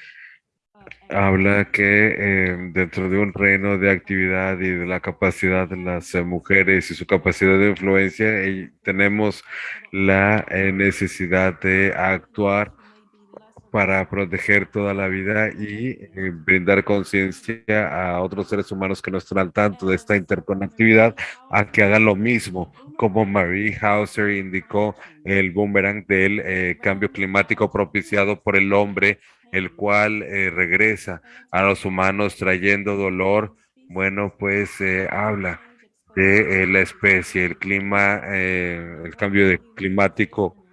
habla que eh, dentro de un reino de actividad y de la capacidad de las eh, mujeres y su capacidad de influencia, y tenemos la eh, necesidad de actuar para proteger toda la vida y eh, brindar conciencia a otros seres humanos que no están al tanto de esta interconectividad a que hagan lo mismo. Como Marie Hauser indicó, el boomerang del eh, cambio climático propiciado por el hombre, el cual eh, regresa a los humanos trayendo dolor. Bueno, pues eh, habla de la especie, el clima, el cambio climático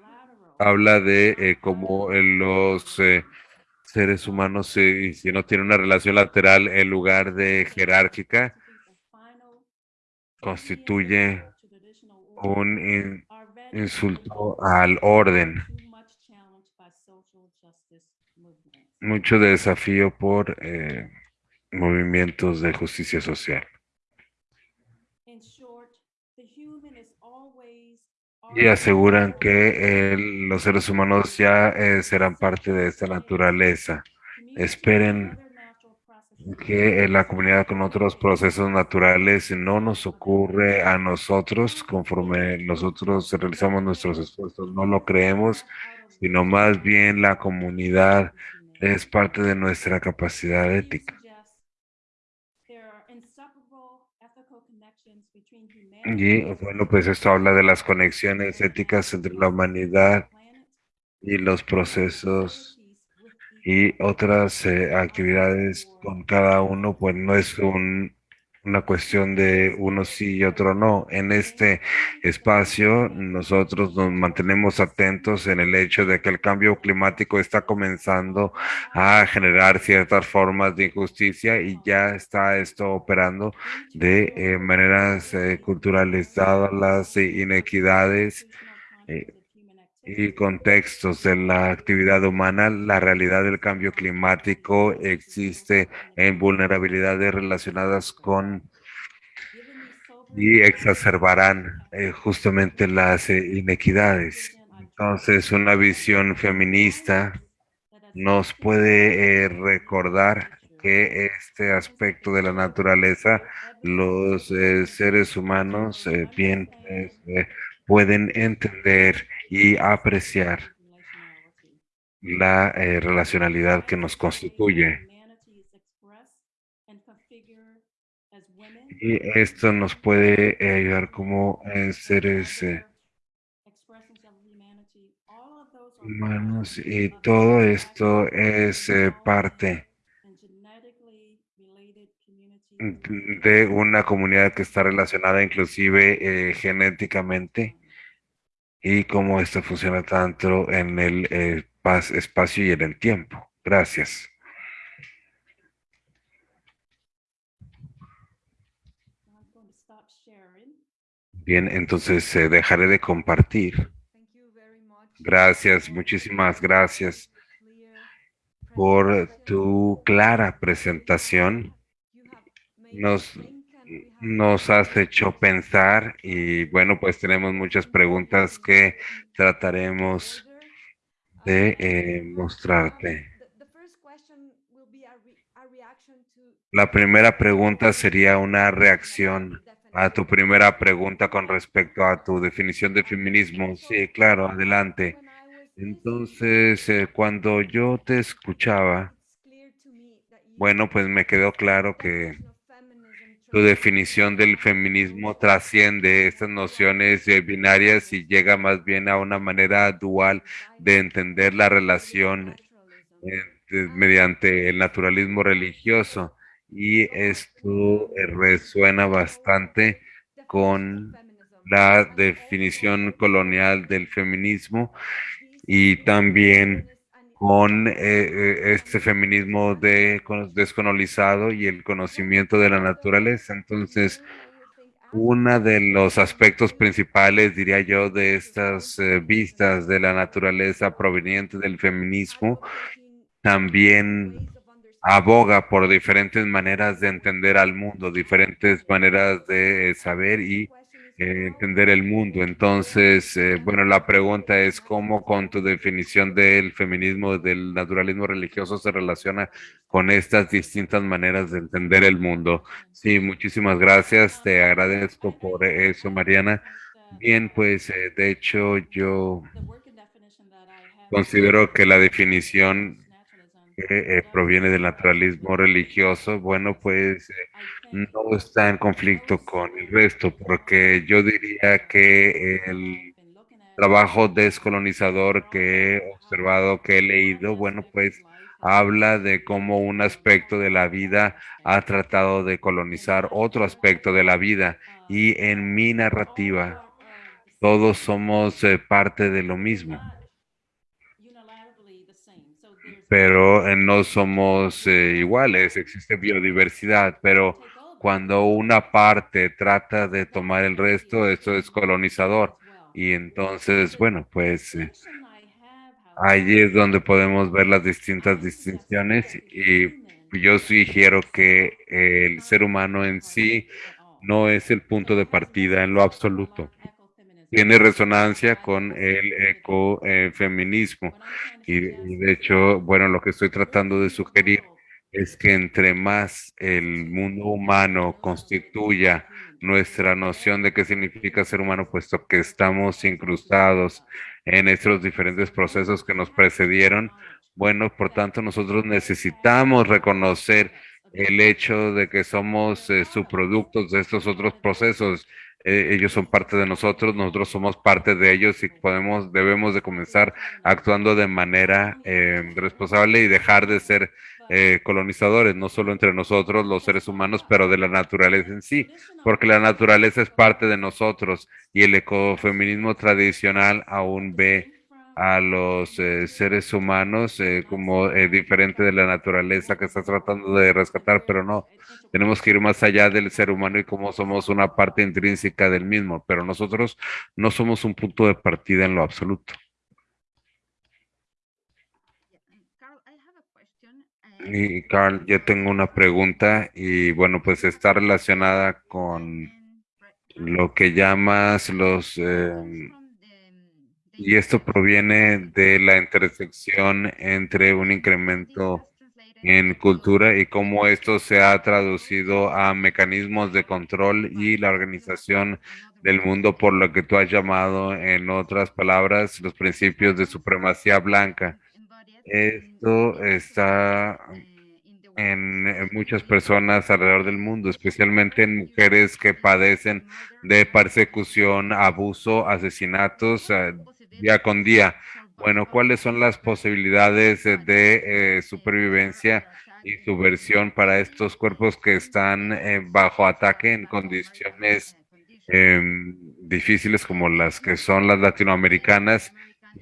habla de eh, cómo eh, los eh, seres humanos, eh, si no tienen una relación lateral en lugar de jerárquica, constituye un in- insulto al orden, mucho desafío por movimientos de justicia social. Y aseguran que eh, los seres humanos ya eh, serán parte de esta naturaleza. Esperen que en la comunidad con otros procesos naturales no nos ocurre a nosotros conforme nosotros realizamos nuestros esfuerzos, no lo creemos, sino más bien la comunidad es parte de nuestra capacidad ética. Y bueno, pues esto habla de las conexiones éticas entre la humanidad y los procesos y otras eh, actividades con cada uno, pues no es un, una cuestión de uno sí y otro no. En este espacio nosotros nos mantenemos atentos en el hecho de que el cambio climático está comenzando a generar ciertas formas de injusticia y ya está esto operando de eh, maneras eh, culturales, dadas las inequidades. eh, y contextos de la actividad humana, la realidad del cambio climático existe en vulnerabilidades relacionadas con y exacerbarán eh, justamente las eh, inequidades. Entonces, una visión feminista nos puede eh, recordar que este aspecto de la naturaleza, los seres humanos bien pueden entender y apreciar la eh, relacionalidad que nos constituye. Y esto nos puede eh, ayudar como eh, seres eh, humanos y todo esto es parte de una comunidad que está relacionada inclusive genéticamente y cómo esto funciona tanto en el eh, espacio y en el tiempo. Gracias. Bien, entonces eh, dejaré de compartir. Gracias, muchísimas gracias por tu clara presentación. Nos, nos has hecho pensar y bueno, pues tenemos muchas preguntas que trataremos de eh, mostrarte. La primera pregunta sería una reacción a tu primera pregunta con respecto a tu definición de feminismo. Sí, claro, adelante. Entonces, eh, cuando yo te escuchaba, bueno, pues me quedó claro que tu definición del feminismo trasciende estas nociones eh, binarias y llega más bien a una manera dual de entender la relación eh, mediante el naturalismo religioso. Y esto eh, resuena bastante con la definición colonial del feminismo y también con eh, eh, este feminismo de, descolonizado y el conocimiento de la naturaleza. Entonces, uno de los aspectos principales, diría yo, de estas eh, vistas de la naturaleza provenientes del feminismo también aboga por diferentes maneras de entender al mundo, diferentes maneras de saber y entender el mundo. Entonces, eh, bueno, la pregunta es cómo con tu definición del feminismo, del naturalismo religioso se relaciona con estas distintas maneras de entender el mundo. Sí, muchísimas gracias, te agradezco por eso, Mariana. Bien, pues eh, de hecho yo considero que la definición que eh, proviene del naturalismo religioso, bueno, pues eh, no está en conflicto con el resto, porque yo diría que el trabajo descolonizador que he observado, que he leído, bueno, pues habla de cómo un aspecto de la vida ha tratado de colonizar otro aspecto de la vida. Y en mi narrativa, todos somos eh, parte de lo mismo. pero eh, no somos eh, iguales, existe biodiversidad, pero cuando una parte trata de tomar el resto, eso es colonizador. Y entonces, bueno, pues eh, allí es donde podemos ver las distintas distinciones y yo sugiero que el ser humano en sí no es el punto de partida en lo absoluto tiene resonancia con el ecofeminismo. Y, y de hecho, bueno, lo que estoy tratando de sugerir es que entre más el mundo humano constituya nuestra noción de qué significa ser humano, puesto que estamos incrustados en estos diferentes procesos que nos precedieron, bueno, por tanto, nosotros necesitamos reconocer el hecho de que somos eh, subproductos de estos otros procesos eh, ellos son parte de nosotros, nosotros somos parte de ellos y podemos, debemos de comenzar actuando de manera eh, responsable y dejar de ser eh, colonizadores, no solo entre nosotros, los seres humanos, pero de la naturaleza en sí, porque la naturaleza es parte de nosotros y el ecofeminismo tradicional aún ve a los eh, seres humanos eh, como eh, diferente de la naturaleza que está tratando de rescatar, pero no, tenemos que ir más allá del ser humano y como somos una parte intrínseca del mismo, pero nosotros no somos un punto de partida en lo absoluto. Y Carl, yo tengo una pregunta y bueno, pues está relacionada con lo que llamas los... Eh, y esto proviene de la intersección entre un incremento en cultura y cómo esto se ha traducido a mecanismos de control y la organización del mundo por lo que tú has llamado, en otras palabras, los principios de supremacía blanca. Esto está en muchas personas alrededor del mundo, especialmente en mujeres que padecen de persecución, abuso, asesinatos uh, día con día. Bueno, ¿cuáles son las posibilidades de eh, supervivencia y subversión para estos cuerpos que están eh, bajo ataque en condiciones eh, difíciles como las que son las latinoamericanas,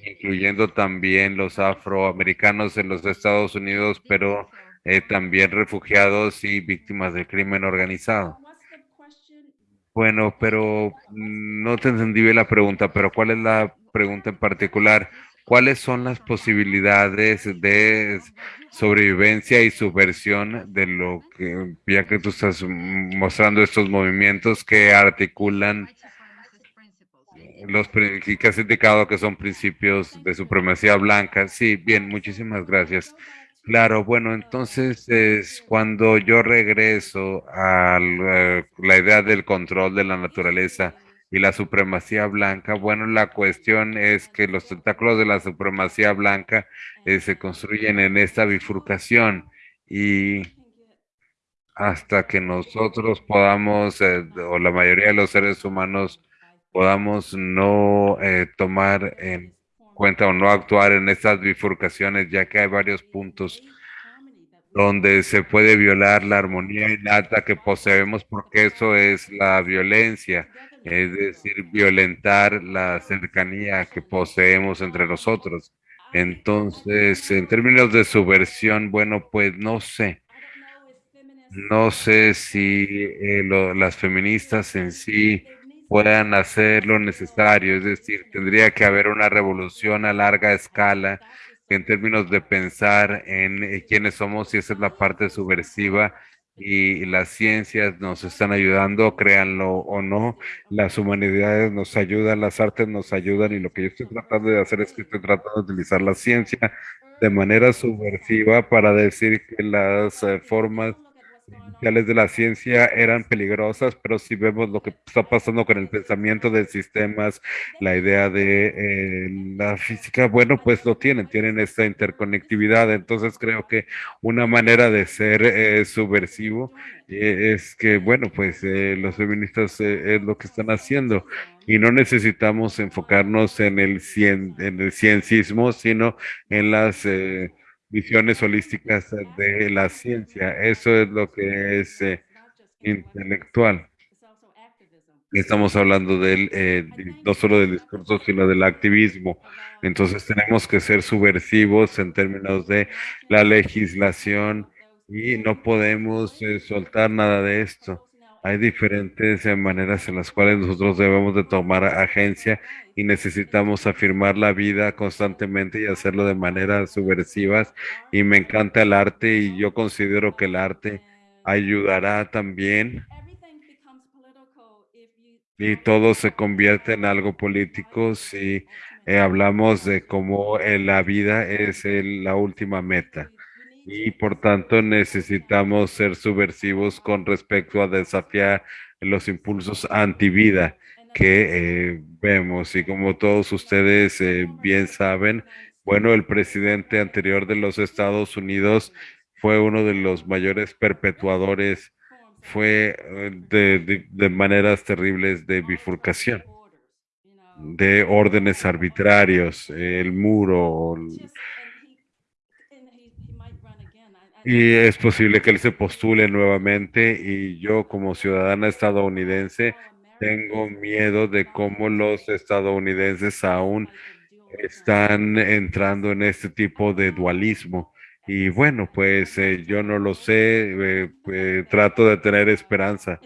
incluyendo también los afroamericanos en los Estados Unidos, pero eh, también refugiados y víctimas del crimen organizado. Bueno, pero no te entendí bien la pregunta, pero ¿cuál es la pregunta en particular? ¿Cuáles son las posibilidades de sobrevivencia y subversión de lo que, ya que tú estás mostrando estos movimientos que articulan los que has indicado que son principios de supremacía blanca? Sí, bien, muchísimas gracias. Claro, bueno, entonces es cuando yo regreso a la, la idea del control de la naturaleza y la supremacía blanca, bueno, la cuestión es que los tentáculos de la supremacía blanca eh, se construyen en esta bifurcación y hasta que nosotros podamos, eh, o la mayoría de los seres humanos, podamos no eh, tomar en cuenta o no actuar en estas bifurcaciones, ya que hay varios puntos donde se puede violar la armonía innata que poseemos, porque eso es la violencia. Es decir, violentar la cercanía que poseemos entre nosotros. Entonces, en términos de subversión, bueno, pues no sé. No sé si eh, lo- las feministas en sí puedan hacer lo necesario, es decir, tendría que haber una revolución a larga escala en términos de pensar en eh, quiénes somos y esa es la parte subversiva y las ciencias nos están ayudando, créanlo o no, las humanidades nos ayudan, las artes nos ayudan y lo que yo estoy tratando de hacer es que estoy tratando de utilizar la ciencia de manera subversiva para decir que las eh, formas iniciales de la ciencia eran peligrosas, pero si vemos lo que está pasando con el pensamiento de sistemas, la idea de eh, la física, bueno, pues lo tienen, tienen esta interconectividad. Entonces creo que una manera de ser eh, subversivo eh, es que, bueno, pues eh, los feministas eh, es lo que están haciendo y no necesitamos enfocarnos en el, cien, en el ciencismo, sino en las... eh, visiones holísticas de la ciencia. Eso es lo que es eh, intelectual. Estamos hablando del, eh, no solo del discurso, sino del activismo. Entonces tenemos que ser subversivos en términos de la legislación y no podemos eh, soltar nada de esto. Hay diferentes eh, maneras en las cuales nosotros debemos de tomar agencia y necesitamos afirmar la vida constantemente y hacerlo de maneras subversivas. Y me encanta el arte y yo considero que el arte ayudará también. Y todo se convierte en algo político. Si eh, hablamos de cómo eh, la vida es el- la última meta y por tanto necesitamos ser subversivos con respecto a desafiar los impulsos antivida que eh, vemos y como todos ustedes eh, bien saben, bueno, el presidente anterior de los Estados Unidos fue uno de los mayores perpetuadores, fue eh, de, maneras terribles de bifurcación de órdenes arbitrarios, el muro, y es posible que él se postule nuevamente y yo como ciudadana estadounidense tengo miedo de cómo los estadounidenses aún están entrando en este tipo de dualismo. Y bueno, pues eh, yo no lo sé, eh, eh, trato de tener esperanza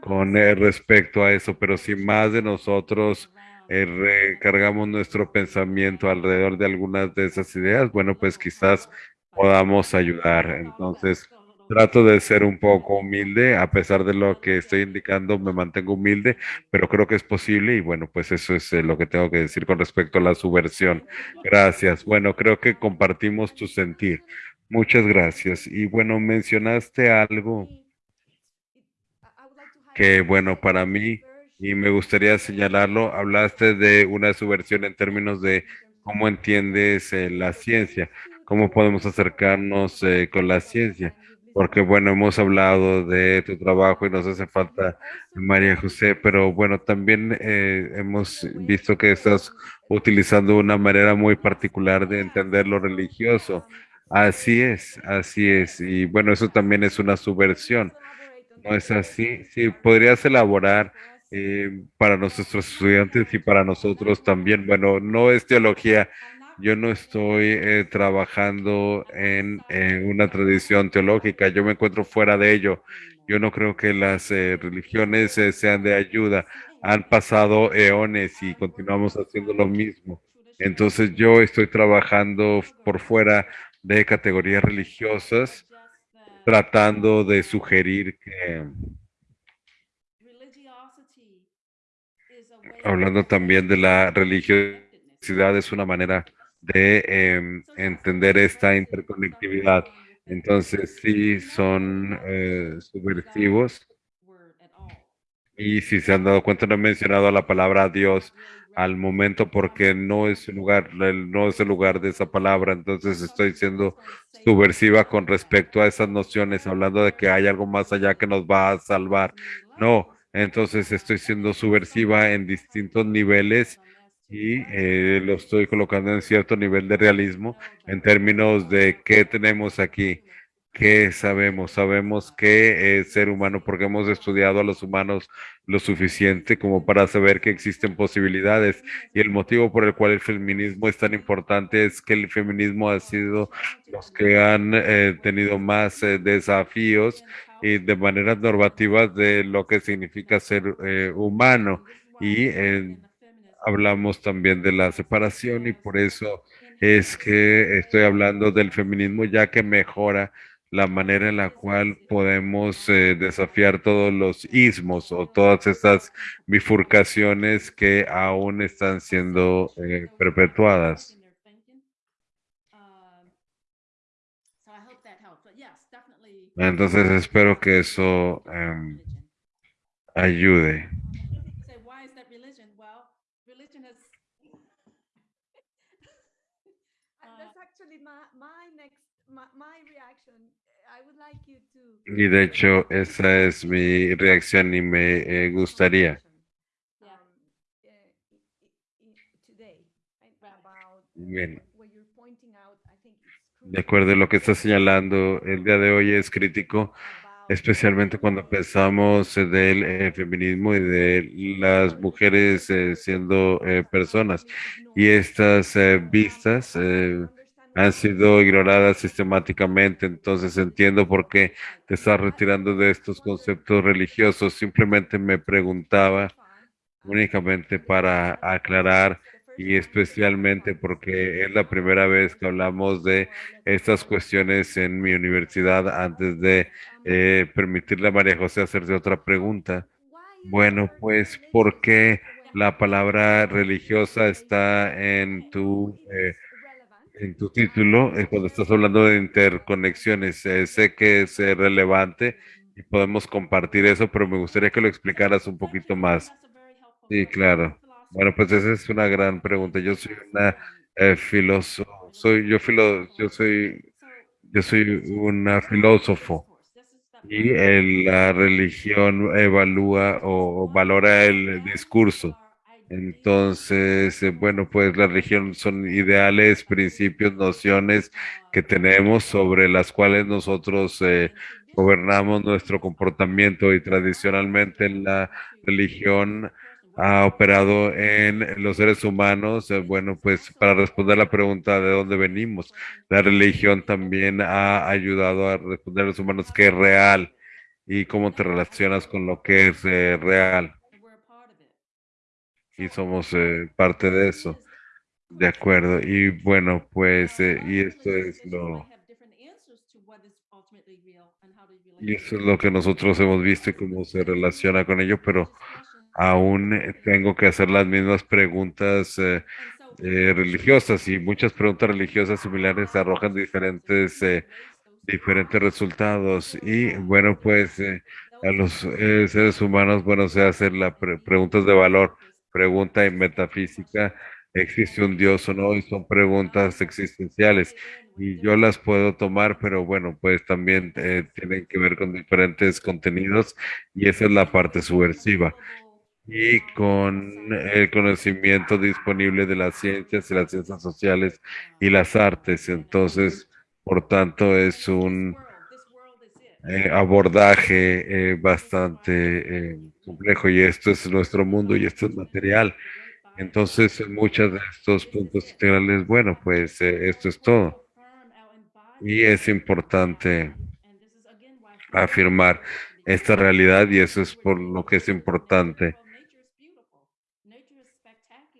con respecto a eso, pero si más de nosotros recargamos nuestro pensamiento alrededor de algunas de esas ideas, bueno, pues quizás podamos ayudar. Entonces, trato de ser un poco humilde, a pesar de lo que estoy indicando, me mantengo humilde, pero creo que es posible y bueno, pues eso es eh, lo que tengo que decir con respecto a la subversión. Gracias. Bueno, creo que compartimos tu sentir. Muchas gracias. Y bueno, mencionaste algo que bueno para mí y me gustaría señalarlo, hablaste de una subversión en términos de cómo entiendes eh, la ciencia, cómo podemos acercarnos eh, con la ciencia, porque bueno, hemos hablado de tu trabajo y nos hace falta María José, pero bueno, también eh, hemos visto que estás utilizando una manera muy particular de entender lo religioso. Así es, así es, y bueno, eso también es una subversión. No es así. Sí, podrías elaborar eh, para nuestros estudiantes y para nosotros también. Bueno, no es teología. Yo no estoy eh, trabajando en eh, una tradición teológica. Yo me encuentro fuera de ello. Yo no creo que las eh, religiones sean de ayuda. Han pasado eones y continuamos haciendo lo mismo. Entonces yo estoy trabajando por fuera de categorías religiosas tratando de sugerir que, hablando también de la religiosidad, es una manera de eh, entender esta interconectividad. Entonces, sí, son eh, subversivos. Y si se han dado cuenta, no he mencionado la palabra Dios al momento porque no es el lugar, no es el lugar de esa palabra. Entonces estoy siendo subversiva con respecto a esas nociones, hablando de que hay algo más allá que nos va a salvar. No, entonces estoy siendo subversiva en distintos niveles y eh, lo estoy colocando en cierto nivel de realismo en términos de qué tenemos aquí. ¿qué sabemos? Sabemos que es ser humano porque hemos estudiado a los humanos lo suficiente como para saber que existen posibilidades y el motivo por el cual el feminismo es tan importante es que el feminismo ha sido los que han eh, tenido más eh, desafíos y de maneras normativas de lo que significa ser eh, humano y hablamos también de la separación y por eso es que estoy hablando del feminismo ya que mejora la manera en la cual podemos eh, desafiar todos los ismos o todas esas bifurcaciones que aún están siendo eh, perpetuadas. Entonces espero que eso em, ayude. Y de hecho, esa es mi reacción y me eh, gustaría. Bien. De acuerdo a lo que está señalando, el día de hoy es crítico, especialmente cuando pensamos del eh, feminismo y de las mujeres eh, siendo personas. Y estas vistas han sido ignoradas sistemáticamente, entonces entiendo por qué te estás retirando de estos conceptos religiosos. Simplemente me preguntaba únicamente para aclarar y especialmente porque es la primera vez que hablamos de estas cuestiones en mi universidad antes de eh, permitirle a María José hacerse otra pregunta. Bueno, pues, ¿por qué la palabra religiosa está en tu... Eh, en tu título, eh, cuando estás hablando de interconexiones, eh, sé que es eh, relevante y podemos compartir eso, pero me gustaría que lo explicaras un poquito más. Sí, claro. Bueno, pues esa es una gran pregunta. Yo soy una filósofo, soy yo filo, yo soy yo soy una filósofo y la religión evalúa o valora el discurso. Entonces, eh, bueno, pues la religión son ideales, principios, nociones que tenemos sobre las cuales nosotros eh, gobernamos nuestro comportamiento y tradicionalmente la religión ha operado en los seres humanos. Eh, bueno, pues para responder la pregunta de dónde venimos, la religión también ha ayudado a responder a los humanos qué es real y cómo te relacionas con lo que es real y somos eh, parte de eso. De acuerdo. Y bueno, pues, eh, y esto es lo... Y eso es lo que nosotros hemos visto y cómo se relaciona con ello, pero aún eh, tengo que hacer las mismas preguntas religiosas y muchas preguntas religiosas similares arrojan diferentes, diferentes resultados. Y bueno, pues a los seres humanos, bueno, se hacen las preguntas de valor pregunta en metafísica, ¿existe un Dios o no? Y son preguntas existenciales. Y yo las puedo tomar, pero bueno, pues también eh, tienen que ver con diferentes contenidos y esa es la parte subversiva. Y con el conocimiento disponible de las ciencias y las ciencias sociales y las artes. Entonces, por tanto, es un eh, abordaje eh, bastante complejo y esto es nuestro mundo y esto es material. Entonces, en muchos de estos puntos integrales, bueno, pues eh, esto es todo. Y es importante afirmar esta realidad y eso es por lo que es importante.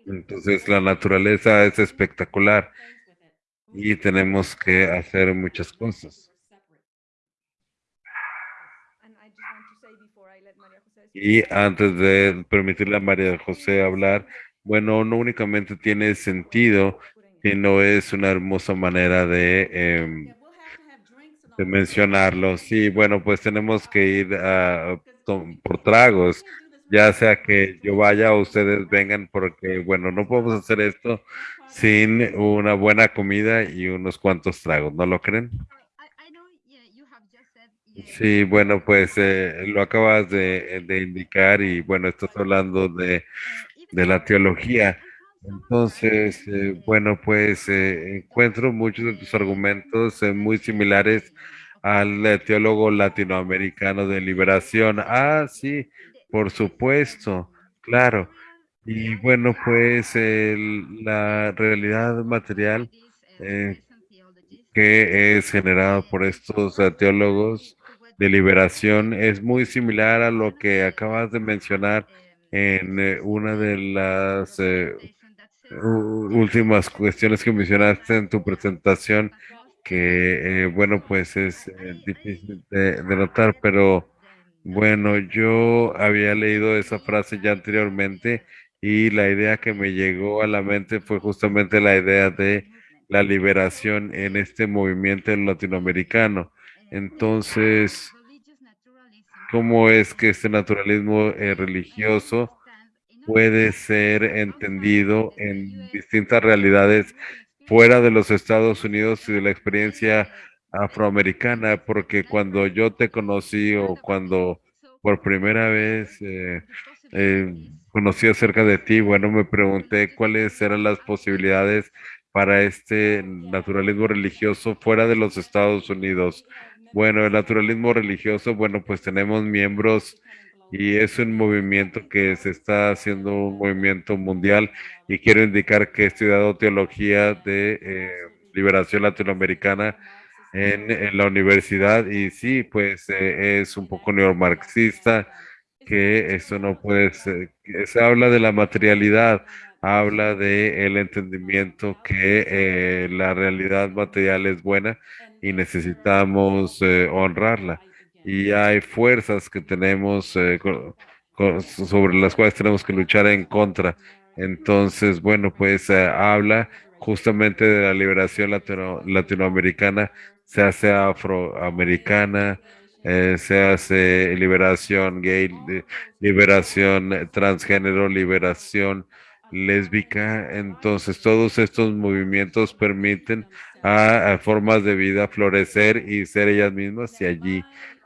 Entonces, la naturaleza es espectacular y tenemos que hacer muchas cosas. Y antes de permitirle a María José hablar, bueno, no únicamente tiene sentido, sino es una hermosa manera de, em, de mencionarlo. Sí, bueno, pues tenemos que ir a, por tragos, ya sea que yo vaya o ustedes vengan, porque, bueno, no podemos hacer esto sin una buena comida y unos cuantos tragos, ¿no lo creen? Sí, bueno, pues eh, lo acabas de, indicar y bueno, estás hablando de, la teología. Entonces, eh, bueno, pues eh, encuentro muchos de tus argumentos muy similares al eh, teólogo latinoamericano de liberación. Ah, sí, por supuesto, claro. Y bueno, pues la realidad material eh, que es generado por estos eh, teólogos de liberación es muy similar a lo que acabas de mencionar en eh, una de las eh, últimas cuestiones que mencionaste en tu presentación, que eh, bueno, pues es difícil de notar, pero bueno, yo había leído esa frase ya anteriormente y la idea que me llegó a la mente fue justamente la idea de la liberación en este movimiento latinoamericano. Entonces, ¿cómo es que este naturalismo eh, religioso puede ser entendido en distintas realidades fuera de los Estados Unidos y de la experiencia afroamericana, porque cuando yo te conocí o cuando por primera vez eh, eh, conocí acerca de ti, bueno, me pregunté cuáles eran las posibilidades para este naturalismo religioso fuera de los Estados Unidos. Bueno, el naturalismo religioso, bueno, pues tenemos miembros y es un movimiento que se está haciendo un movimiento mundial. Y quiero indicar que he estudiado teología de eh, liberación latinoamericana en, la universidad. Y sí, pues eh, es un poco neomarxista que eso no puede ser, se habla de la materialidad, habla de el entendimiento que eh, la realidad material es buena y necesitamos eh, honrarla. Y hay fuerzas que tenemos eh, sobre las cuales tenemos que luchar en contra. Entonces, bueno, pues eh, habla justamente de la liberación latino- latinoamericana, se hace afroamericana, eh, se hace liberación gay, li- liberación transgénero, liberación lésbica. Entonces, todos estos movimientos permiten a, formas de vida florecer y ser ellas mismas y allí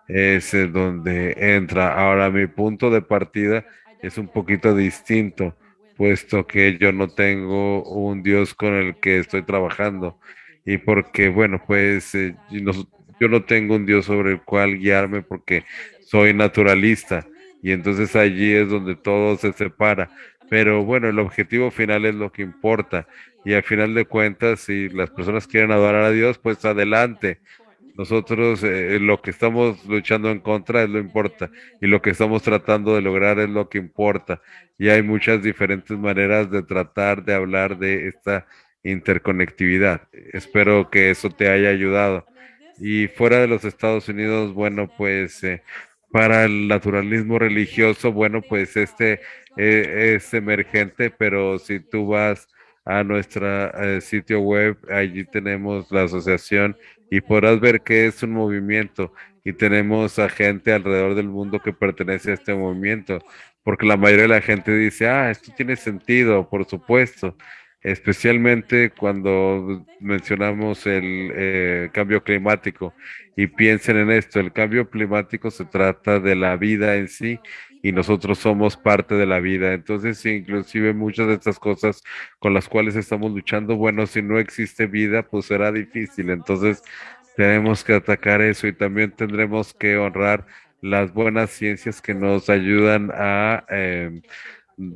es eh, donde entra. Ahora, mi punto de partida es un poquito distinto, puesto que yo no tengo un Dios con el que estoy trabajando y porque, bueno, pues eh, yo no tengo un Dios sobre el cual guiarme porque soy naturalista y entonces allí es donde todo se separa. Pero bueno, el objetivo final es lo que importa y al final de cuentas, si las personas quieren adorar a Dios, pues adelante. Nosotros eh, lo que estamos luchando en contra es lo importa y lo que estamos tratando de lograr es lo que importa. Y hay muchas diferentes maneras de tratar de hablar de esta interconectividad. Espero que eso te haya ayudado. Y fuera de los Estados Unidos, bueno, pues eh, para el naturalismo religioso, bueno, pues este eh, es emergente, pero si tú vas a nuestro sitio web, allí tenemos la asociación y podrás ver que es un movimiento y tenemos a gente alrededor del mundo que pertenece a este movimiento, porque la mayoría de la gente dice, ah, esto tiene sentido, por supuesto, especialmente cuando mencionamos el eh, cambio climático y piensen en esto, el cambio climático se trata de la vida en sí y nosotros somos parte de la vida, entonces inclusive muchas de estas cosas con las cuales estamos luchando, bueno, si no existe vida, pues será difícil, entonces tenemos que atacar eso y también tendremos que honrar las buenas ciencias que nos ayudan a eh,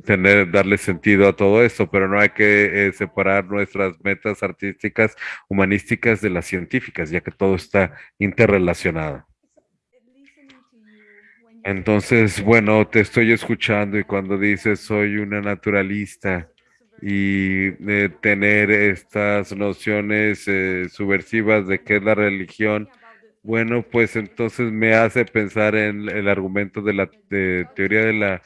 tener, darle sentido a todo esto, pero no hay que eh, separar nuestras metas artísticas, humanísticas de las científicas, ya que todo está interrelacionado. Entonces, bueno, te estoy escuchando y cuando dices soy una naturalista y eh, tener estas nociones eh, subversivas de qué es la religión, bueno, pues entonces me hace pensar en el argumento de la teoría de la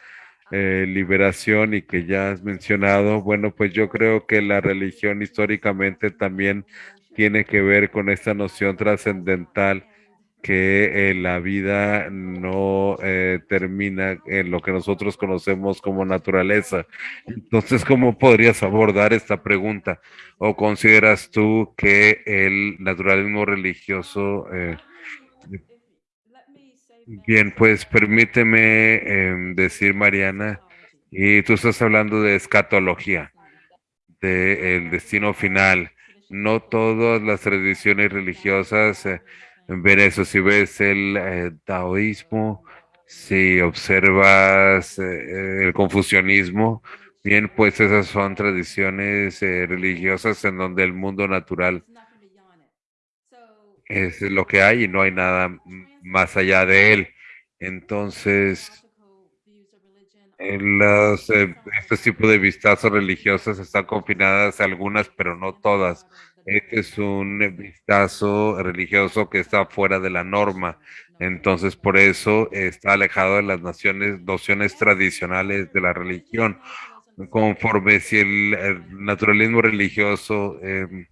eh, liberación y que ya has mencionado. Bueno, pues yo creo que la religión históricamente también tiene que ver con esta noción trascendental que eh, la vida no eh, termina en lo que nosotros conocemos como naturaleza. Entonces, ¿cómo podrías abordar esta pregunta? ¿O consideras tú que el naturalismo religioso... Eh, bien, pues permíteme eh, decir, Mariana, y tú estás hablando de escatología, del destino final. No todas las tradiciones religiosas... Eh, ver eso. Si ves el eh, taoísmo, si observas eh, el confucianismo, bien, pues esas son tradiciones eh, religiosas en donde el mundo natural es lo que hay y no hay nada más allá de él. Entonces, en los, eh, estos tipos de vistazos religiosos están confinadas algunas, pero no todas. Este es un vistazo religioso que está fuera de la norma. Entonces, por eso está alejado de las naciones, nociones tradicionales de la religión. Conforme si el, naturalismo religioso em,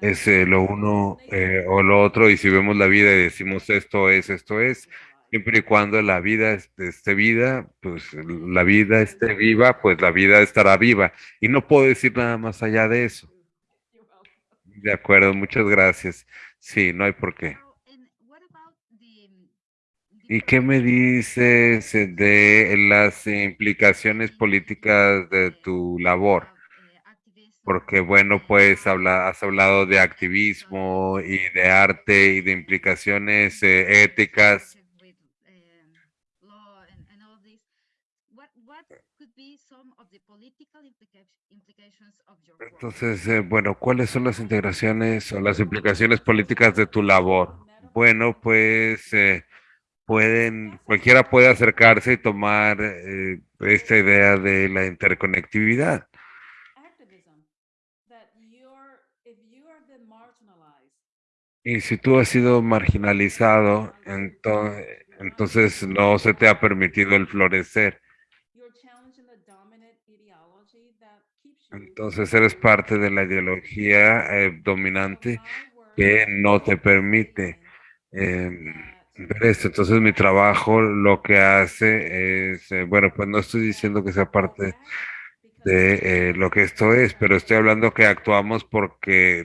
es eh, lo uno eh, o lo otro, y si vemos la vida y decimos esto es, esto es, siempre y cuando la vida es- esté vida, pues la vida esté viva, pues la vida estará viva. Y no puedo decir nada más allá de eso. De acuerdo, muchas gracias. Sí, no hay por qué. ¿Y qué me dices eh, de las implicaciones políticas de tu labor? Porque bueno, pues habla, has hablado de activismo y de arte y de implicaciones eh, éticas. Entonces, eh, bueno, ¿cuáles son las integraciones o las implicaciones políticas de tu labor? Bueno, pues eh, pueden, cualquiera puede acercarse y tomar eh, esta idea de la interconectividad. Y si tú has sido marginalizado, ento- entonces no se te ha permitido el florecer. Entonces eres parte de la ideología eh, dominante que no te permite em, ver esto. Entonces mi trabajo lo que hace es, eh, bueno, pues no estoy diciendo que sea parte de eh, lo que esto es, pero estoy hablando que actuamos porque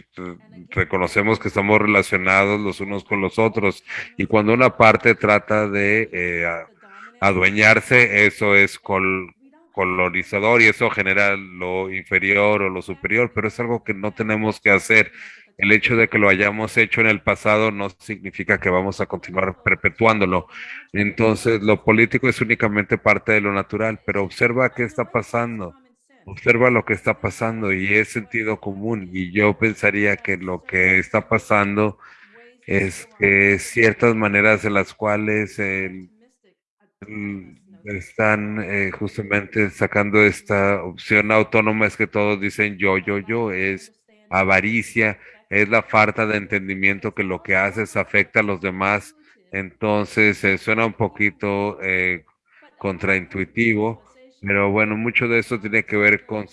reconocemos que estamos relacionados los unos con los otros y cuando una parte trata de adueñarse, eso es col- colonizador y eso genera lo inferior o lo superior, pero es algo que no tenemos que hacer. El hecho de que lo hayamos hecho en el pasado no significa que vamos a continuar perpetuándolo. Entonces, lo político es únicamente parte de lo natural, pero observa qué está pasando. Observa lo que está pasando y es sentido común. Y yo pensaría que lo que está pasando es que ciertas maneras en las cuales el- el- están eh, justamente sacando esta opción autónoma es que todos dicen yo, yo, yo, es avaricia, es la falta de entendimiento que lo que haces afecta a los demás. Entonces, eh, suena un poquito eh, contraintuitivo, pero bueno, mucho de eso tiene que ver con,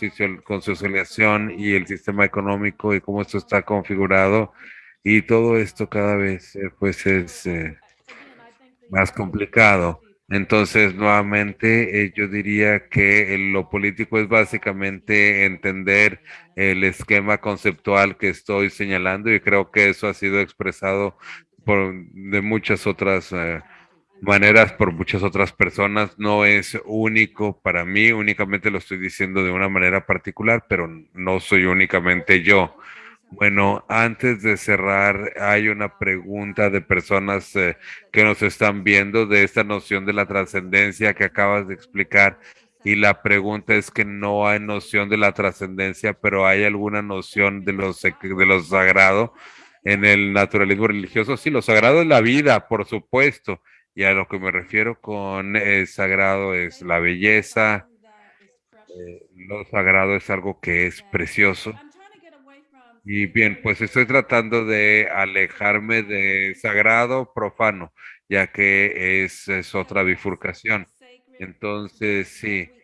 con socialización y el sistema económico y cómo esto está configurado. Y todo esto cada vez eh, pues es más complicado. Entonces, nuevamente, eh, yo diría que lo político es básicamente entender el esquema conceptual que estoy señalando y creo que eso ha sido expresado por, de muchas otras eh, maneras por muchas otras personas. No es único para mí, únicamente lo estoy diciendo de una manera particular, pero no soy únicamente yo. Bueno, antes de cerrar, hay una pregunta de personas eh, que nos están viendo de esta noción de la trascendencia que acabas de explicar. Y la pregunta es que no hay noción de la trascendencia, pero hay alguna noción de lo, sec- de lo sagrado en el naturalismo religioso. Sí, lo sagrado es la vida, por supuesto. Y a lo que me refiero con eh, sagrado es la belleza. eh, lo sagrado es algo que es precioso. Y bien, pues estoy tratando de alejarme de sagrado profano, ya que es, otra bifurcación. Entonces, sí,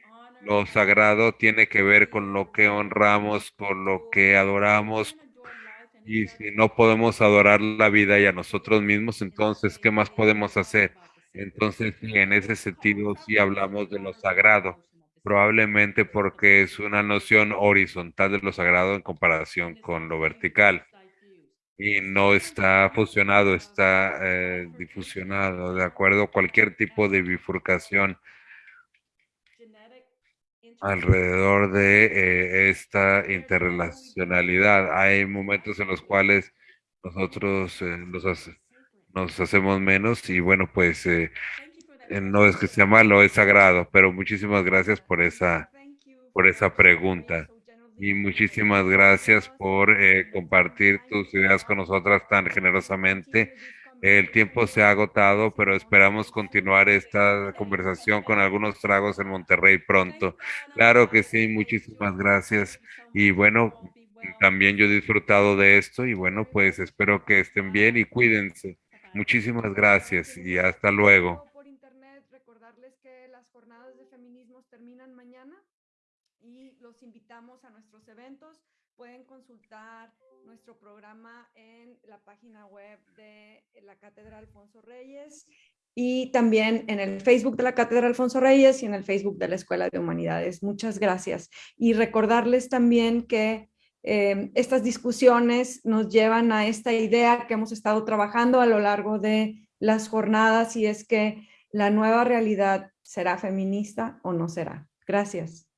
lo sagrado tiene que ver con lo que honramos, con lo que adoramos. Y si no podemos adorar la vida y a nosotros mismos, entonces, ¿qué más podemos hacer? Entonces, en ese sentido, sí hablamos de lo sagrado, probablemente porque es una noción horizontal de lo sagrado en comparación con lo vertical y no está fusionado, está eh, difusionado, de acuerdo, cualquier tipo de bifurcación alrededor de eh, esta interrelacionalidad. Hay momentos en los cuales nosotros, eh, los, hace- nos hacemos menos y bueno, pues eh, eh, no es que sea malo, es sagrado, pero muchísimas gracias por esa, por esa pregunta y muchísimas gracias por eh, compartir tus ideas con nosotras tan generosamente. El tiempo se ha agotado, pero esperamos continuar esta conversación con algunos tragos en Monterrey pronto. Claro que sí, muchísimas gracias. Y bueno, también yo he disfrutado de esto y bueno, pues espero que estén bien y cuídense. Muchísimas gracias y hasta luego. Por internet, recordarles que las jornadas de feminismos terminan mañana y los invitamos a Pueden consultar nuestro programa en la página web de la Cátedra Alfonso Reyes y también en el Facebook de la Cátedra Alfonso Reyes y en el Facebook de la Escuela de Humanidades. Muchas gracias. Y recordarles también que eh, estas discusiones nos llevan a esta idea que hemos estado trabajando a lo largo de las jornadas y es que la nueva realidad será feminista o no será. Gracias.